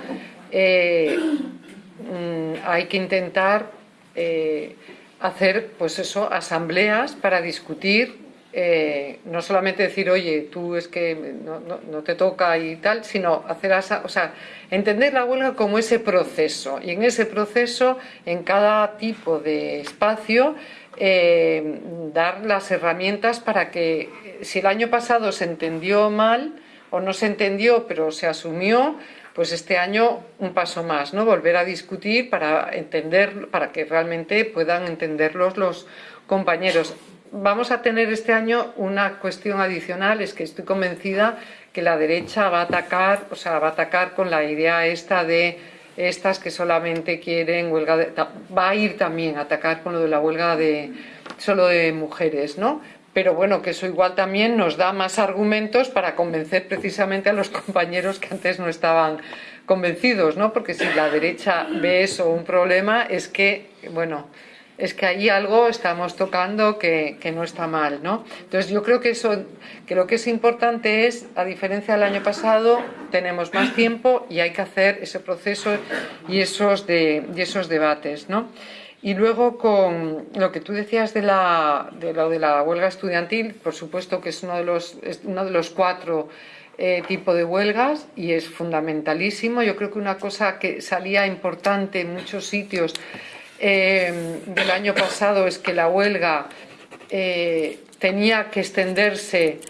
eh, mm, hay que intentar eh, hacer, pues eso, asambleas para discutir eh, no solamente decir, oye, tú es que no, te toca y tal, sino hacer, o sea, entender la huelga como ese proceso y en ese proceso, en cada tipo de espacio, eh, dar las herramientas para que si el año pasado se entendió mal o no se entendió pero se asumió, pues este año un paso más, ¿no? Volver a discutir para entender, para que realmente puedan entenderlos los compañeros vamos a tener este año una cuestión adicional, es que estoy convencida que la derecha va a atacar, o sea, va a atacar con la idea esta de estas que solamente quieren huelga de, va a ir también a atacar con lo de la huelga de solo de mujeres, ¿no? Pero bueno, que eso igual también nos da más argumentos para convencer precisamente a los compañeros que antes no estaban convencidos, ¿no? Porque si la derecha ve eso un problema es que, bueno, es que ahí algo estamos tocando que, no está mal, ¿no? Entonces yo creo que eso, que lo que es importante es, a diferencia del año pasado, tenemos más tiempo y hay que hacer ese proceso y esos, de, esos debates, ¿no? Y luego con lo que tú decías de, la, de lo de la huelga estudiantil, por supuesto que es uno de los, uno de los cuatro eh, tipos de huelgas y es fundamentalísimo. Yo creo que una cosa que salía importante en muchos sitios eh, del año pasado es que la huelga eh, tenía que extenderse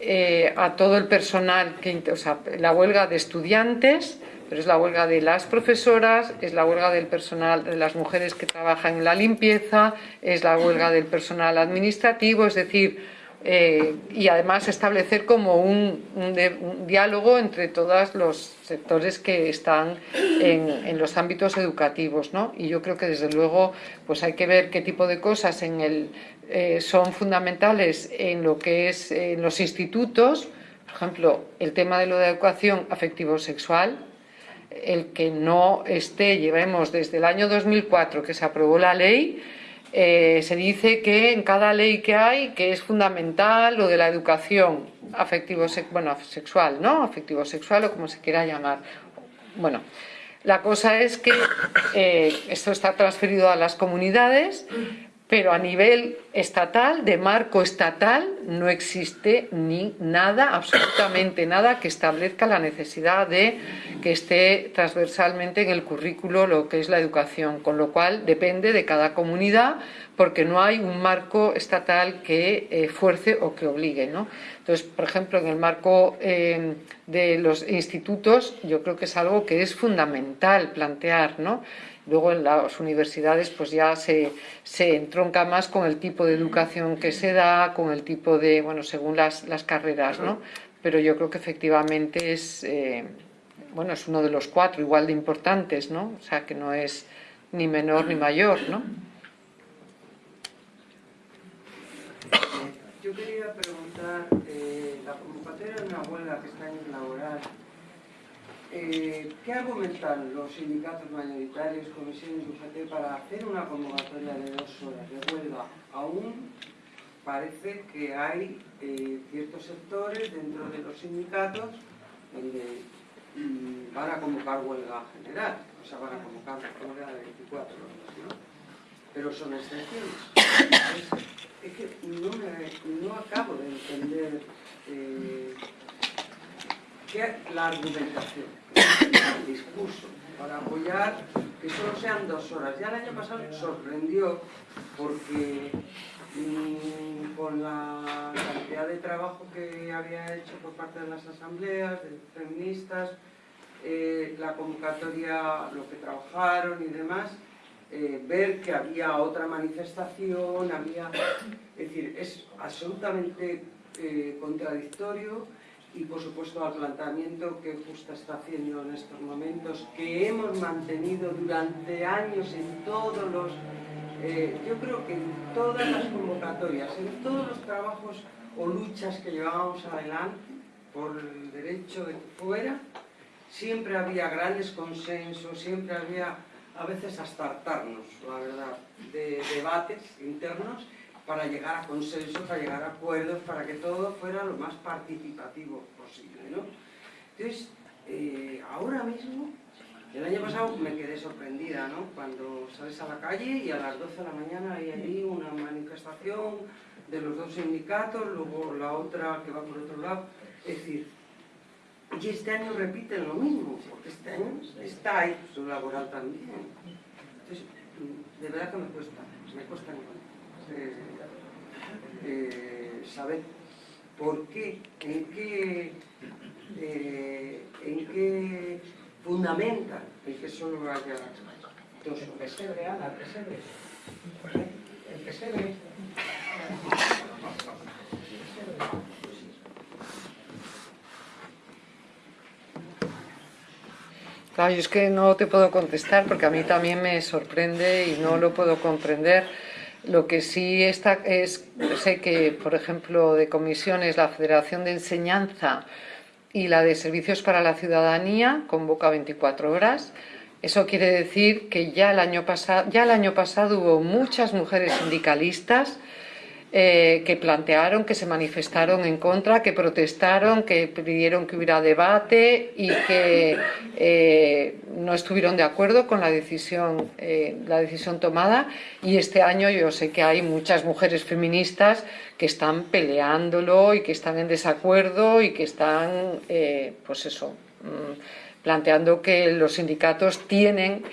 eh, a todo el personal, que, o sea, la huelga de estudiantes, pero es la huelga de las profesoras, es la huelga del personal, de las mujeres que trabajan en la limpieza, es la huelga del personal administrativo, es decir, eh, y además establecer como un, diálogo entre todos los sectores que están en, los ámbitos educativos. ¿no? Y yo creo que desde luego pues hay que ver qué tipo de cosas eh, son fundamentales en lo que es en los institutos, por ejemplo, el tema de la educación afectivo-sexual, el que no esté, llevemos desde el año 2004 que se aprobó la ley, eh, se dice que en cada ley que hay, que es fundamental lo de la educación afectivo bueno, sexual, ¿no? Afectivo sexual o como se quiera llamar. Bueno, la cosa es que eh, esto está transferido a las comunidades, pero a nivel estatal, de marco estatal, no existe ni nada, absolutamente nada, que establezca la necesidad de que esté transversalmente en el currículo lo que es la educación, con lo cual depende de cada comunidad, porque no hay un marco estatal que eh, fuerce o que obligue. ¿no? Entonces, por ejemplo, en el marco eh, de los institutos, yo creo que es algo que es fundamental plantear, ¿no? Luego en las universidades pues ya se, se, entronca más con el tipo de educación que se da, con el tipo de, bueno, según las, las carreras, ¿no? Pero yo creo que efectivamente es, eh, bueno, es uno de los cuatro igual de importantes, ¿no? O sea, que no es ni menor ni mayor, ¿no? Yo quería preguntar, una huelga que está en el laboral eh, ¿Qué argumentan los sindicatos mayoritarios, comisiones y UGT para hacer una convocatoria de dos horas de huelga? Aún parece que hay eh, ciertos sectores dentro de los sindicatos donde mm, van a convocar huelga general, o sea, van a convocar huelga de 24 horas, ¿no? Pero son excepciones. Es, que no, acabo de entender eh, la argumentación, el discurso, para apoyar que solo sean dos horas. Ya el año pasado sorprendió porque mm, con la cantidad de trabajo que había hecho por parte de las asambleas, de feministas, eh, la convocatoria, lo que trabajaron y demás, eh, ver que había otra manifestación, había... Es decir, es absolutamente eh, contradictorio y por supuesto al planteamiento que Justa está haciendo en estos momentos, que hemos mantenido durante años en todos los, eh, yo creo que en todas las convocatorias, en todos los trabajos o luchas que llevábamos adelante por el derecho de fuera, siempre había grandes consensos, siempre había a veces hasta hartarnos, la verdad, de debates internos para llegar a consensos, para llegar a acuerdos, para que todo fuera lo más participativo posible. ¿no? Entonces, eh, ahora mismo, el año pasado me quedé sorprendida, ¿no? Cuando sales a la calle y a las 12 de la mañana hay allí una manifestación de los dos sindicatos, luego la otra que va por otro lado. Es decir, y este año repiten lo mismo, porque este año está ahí su laboral también. Entonces, de verdad que me cuesta, me cuesta encontrar eh, saber por qué, en qué, eh, en qué fundamenta el que solo haya dos El pesebre, Ana, el pesebre. El pesebre. Claro, yo es que no te puedo contestar porque a mí también me sorprende y no lo puedo comprender. Lo que sí está es, sé que, por ejemplo, de comisiones, la Federación de Enseñanza y la de Servicios para la Ciudadanía convoca 24 horas. Eso quiere decir que ya el año pasado, ya el año pasado hubo muchas mujeres sindicalistas eh, que plantearon, que se manifestaron en contra, que protestaron, que pidieron que hubiera debate y que eh, no estuvieron de acuerdo con la decisión, eh, la decisión tomada. Y este año yo sé que hay muchas mujeres feministas que están peleándolo y que están en desacuerdo y que están, pues eso, mm, planteando que los sindicatos tienen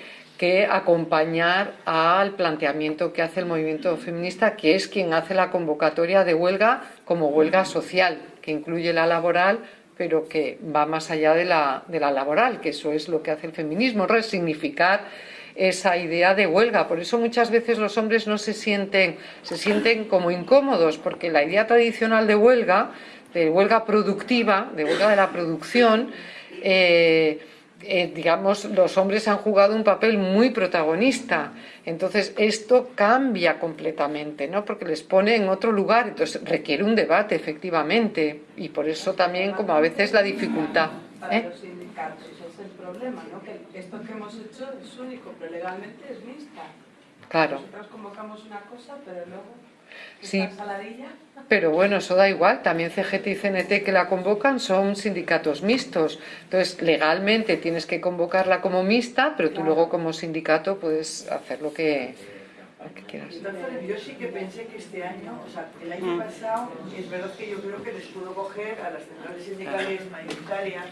que acompañar al planteamiento que hace el movimiento feminista, que es quien hace la convocatoria de huelga como huelga social, que incluye la laboral, pero que va más allá de la, de la laboral, que eso es lo que hace el feminismo, resignificar esa idea de huelga. Por eso muchas veces los hombres no se sienten, se sienten como incómodos, porque la idea tradicional de huelga, de huelga productiva, de huelga de la producción, eh, eh, digamos, los hombres han jugado un papel muy protagonista. Entonces, esto cambia completamente, ¿no? Porque les pone en otro lugar, entonces requiere un debate, efectivamente, y por eso también, como a veces, la dificultad. Para ¿eh? los sindicatos, es el problema, ¿no? Que esto que hemos hecho es único, pero legalmente es mixta. Claro. Nosotros convocamos una cosa, pero luego Sí, pero bueno, eso da igual. También CGT y CNT que la convocan son sindicatos mixtos. Entonces, legalmente tienes que convocarla como mixta, pero tú luego como sindicato puedes hacer lo que, quieras. yo sí que pensé que este año, o sea, el año pasado, es verdad que yo creo que les pudo coger a las centrales sindicales mayoritarias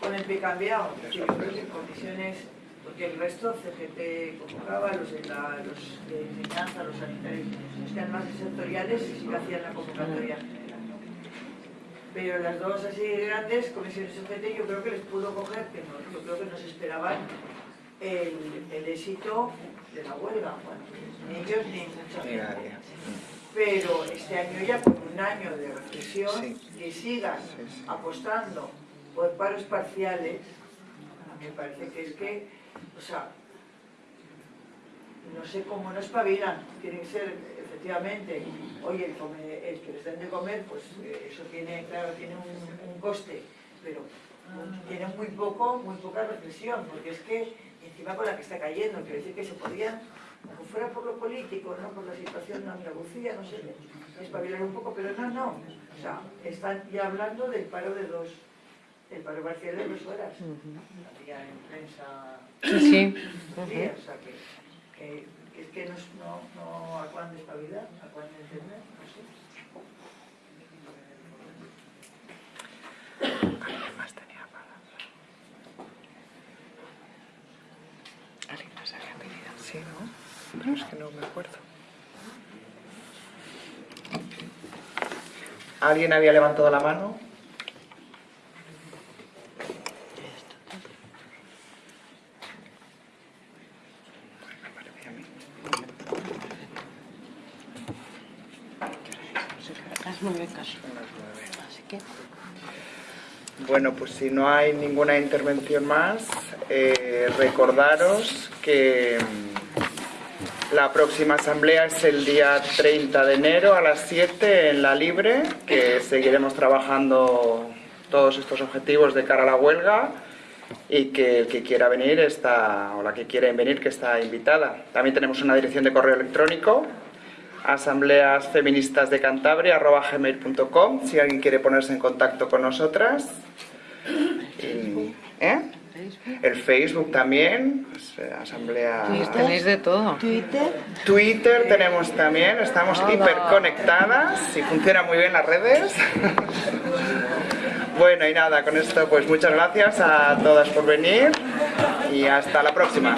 con el pie cambiado. Yo creo que en condiciones porque el resto, CGT convocaba, los de, la, los de enseñanza, los sanitarios, los que eran más sectoriales, sí que hacían la convocatoria Pero las dos así grandes, comisiones CGT, yo creo que les pudo coger, que no, yo creo que no se esperaban el, el éxito de la huelga. Bueno, ni ellos ni mucha gente. Pero este año ya, con un año de reflexión, que sigan apostando por paros parciales, me parece que es que o sea, no sé cómo no espabilan, tienen que ser, efectivamente, oye, el, que les den de comer, pues eh, eso tiene, claro, tiene un, coste, pero tiene muy poco, muy poca reflexión, porque es que encima con la que está cayendo, quiero decir que se podían, aunque fuera por lo político, no por la situación de Andalucía, no sé, espabilar un poco, pero no, no, o sea, están ya hablando del paro de dos, el paro parcial de dos horas, había en prensa Sí, sí. o sea, que, que, que es que no, no, no acaban de estabilidad, acaban de entender, no sé. ¿Alguien más tenía palabra? ¿Alguien más había pedido? Sí, ¿no? Pero es que no me acuerdo. ¿Alguien había levantado la mano? Bueno, pues si no hay ninguna intervención más, eh, recordaros que mm, la próxima asamblea es el día 30 de enero a las 7 en la Libre, que seguiremos trabajando todos estos objetivos de cara a la huelga y que el que quiera venir está, o la que quiera venir que está invitada. También tenemos una dirección de correo electrónico asambleas feministas de Cantabria gmail.com si alguien quiere ponerse en contacto con nosotras ¿eh? el Facebook también pues, eh, asamblea. Tenéis de todo. Twitter. Twitter tenemos también estamos hiper conectadas y funciona muy bien las redes. Bueno y nada con esto pues muchas gracias a todas por venir y hasta la próxima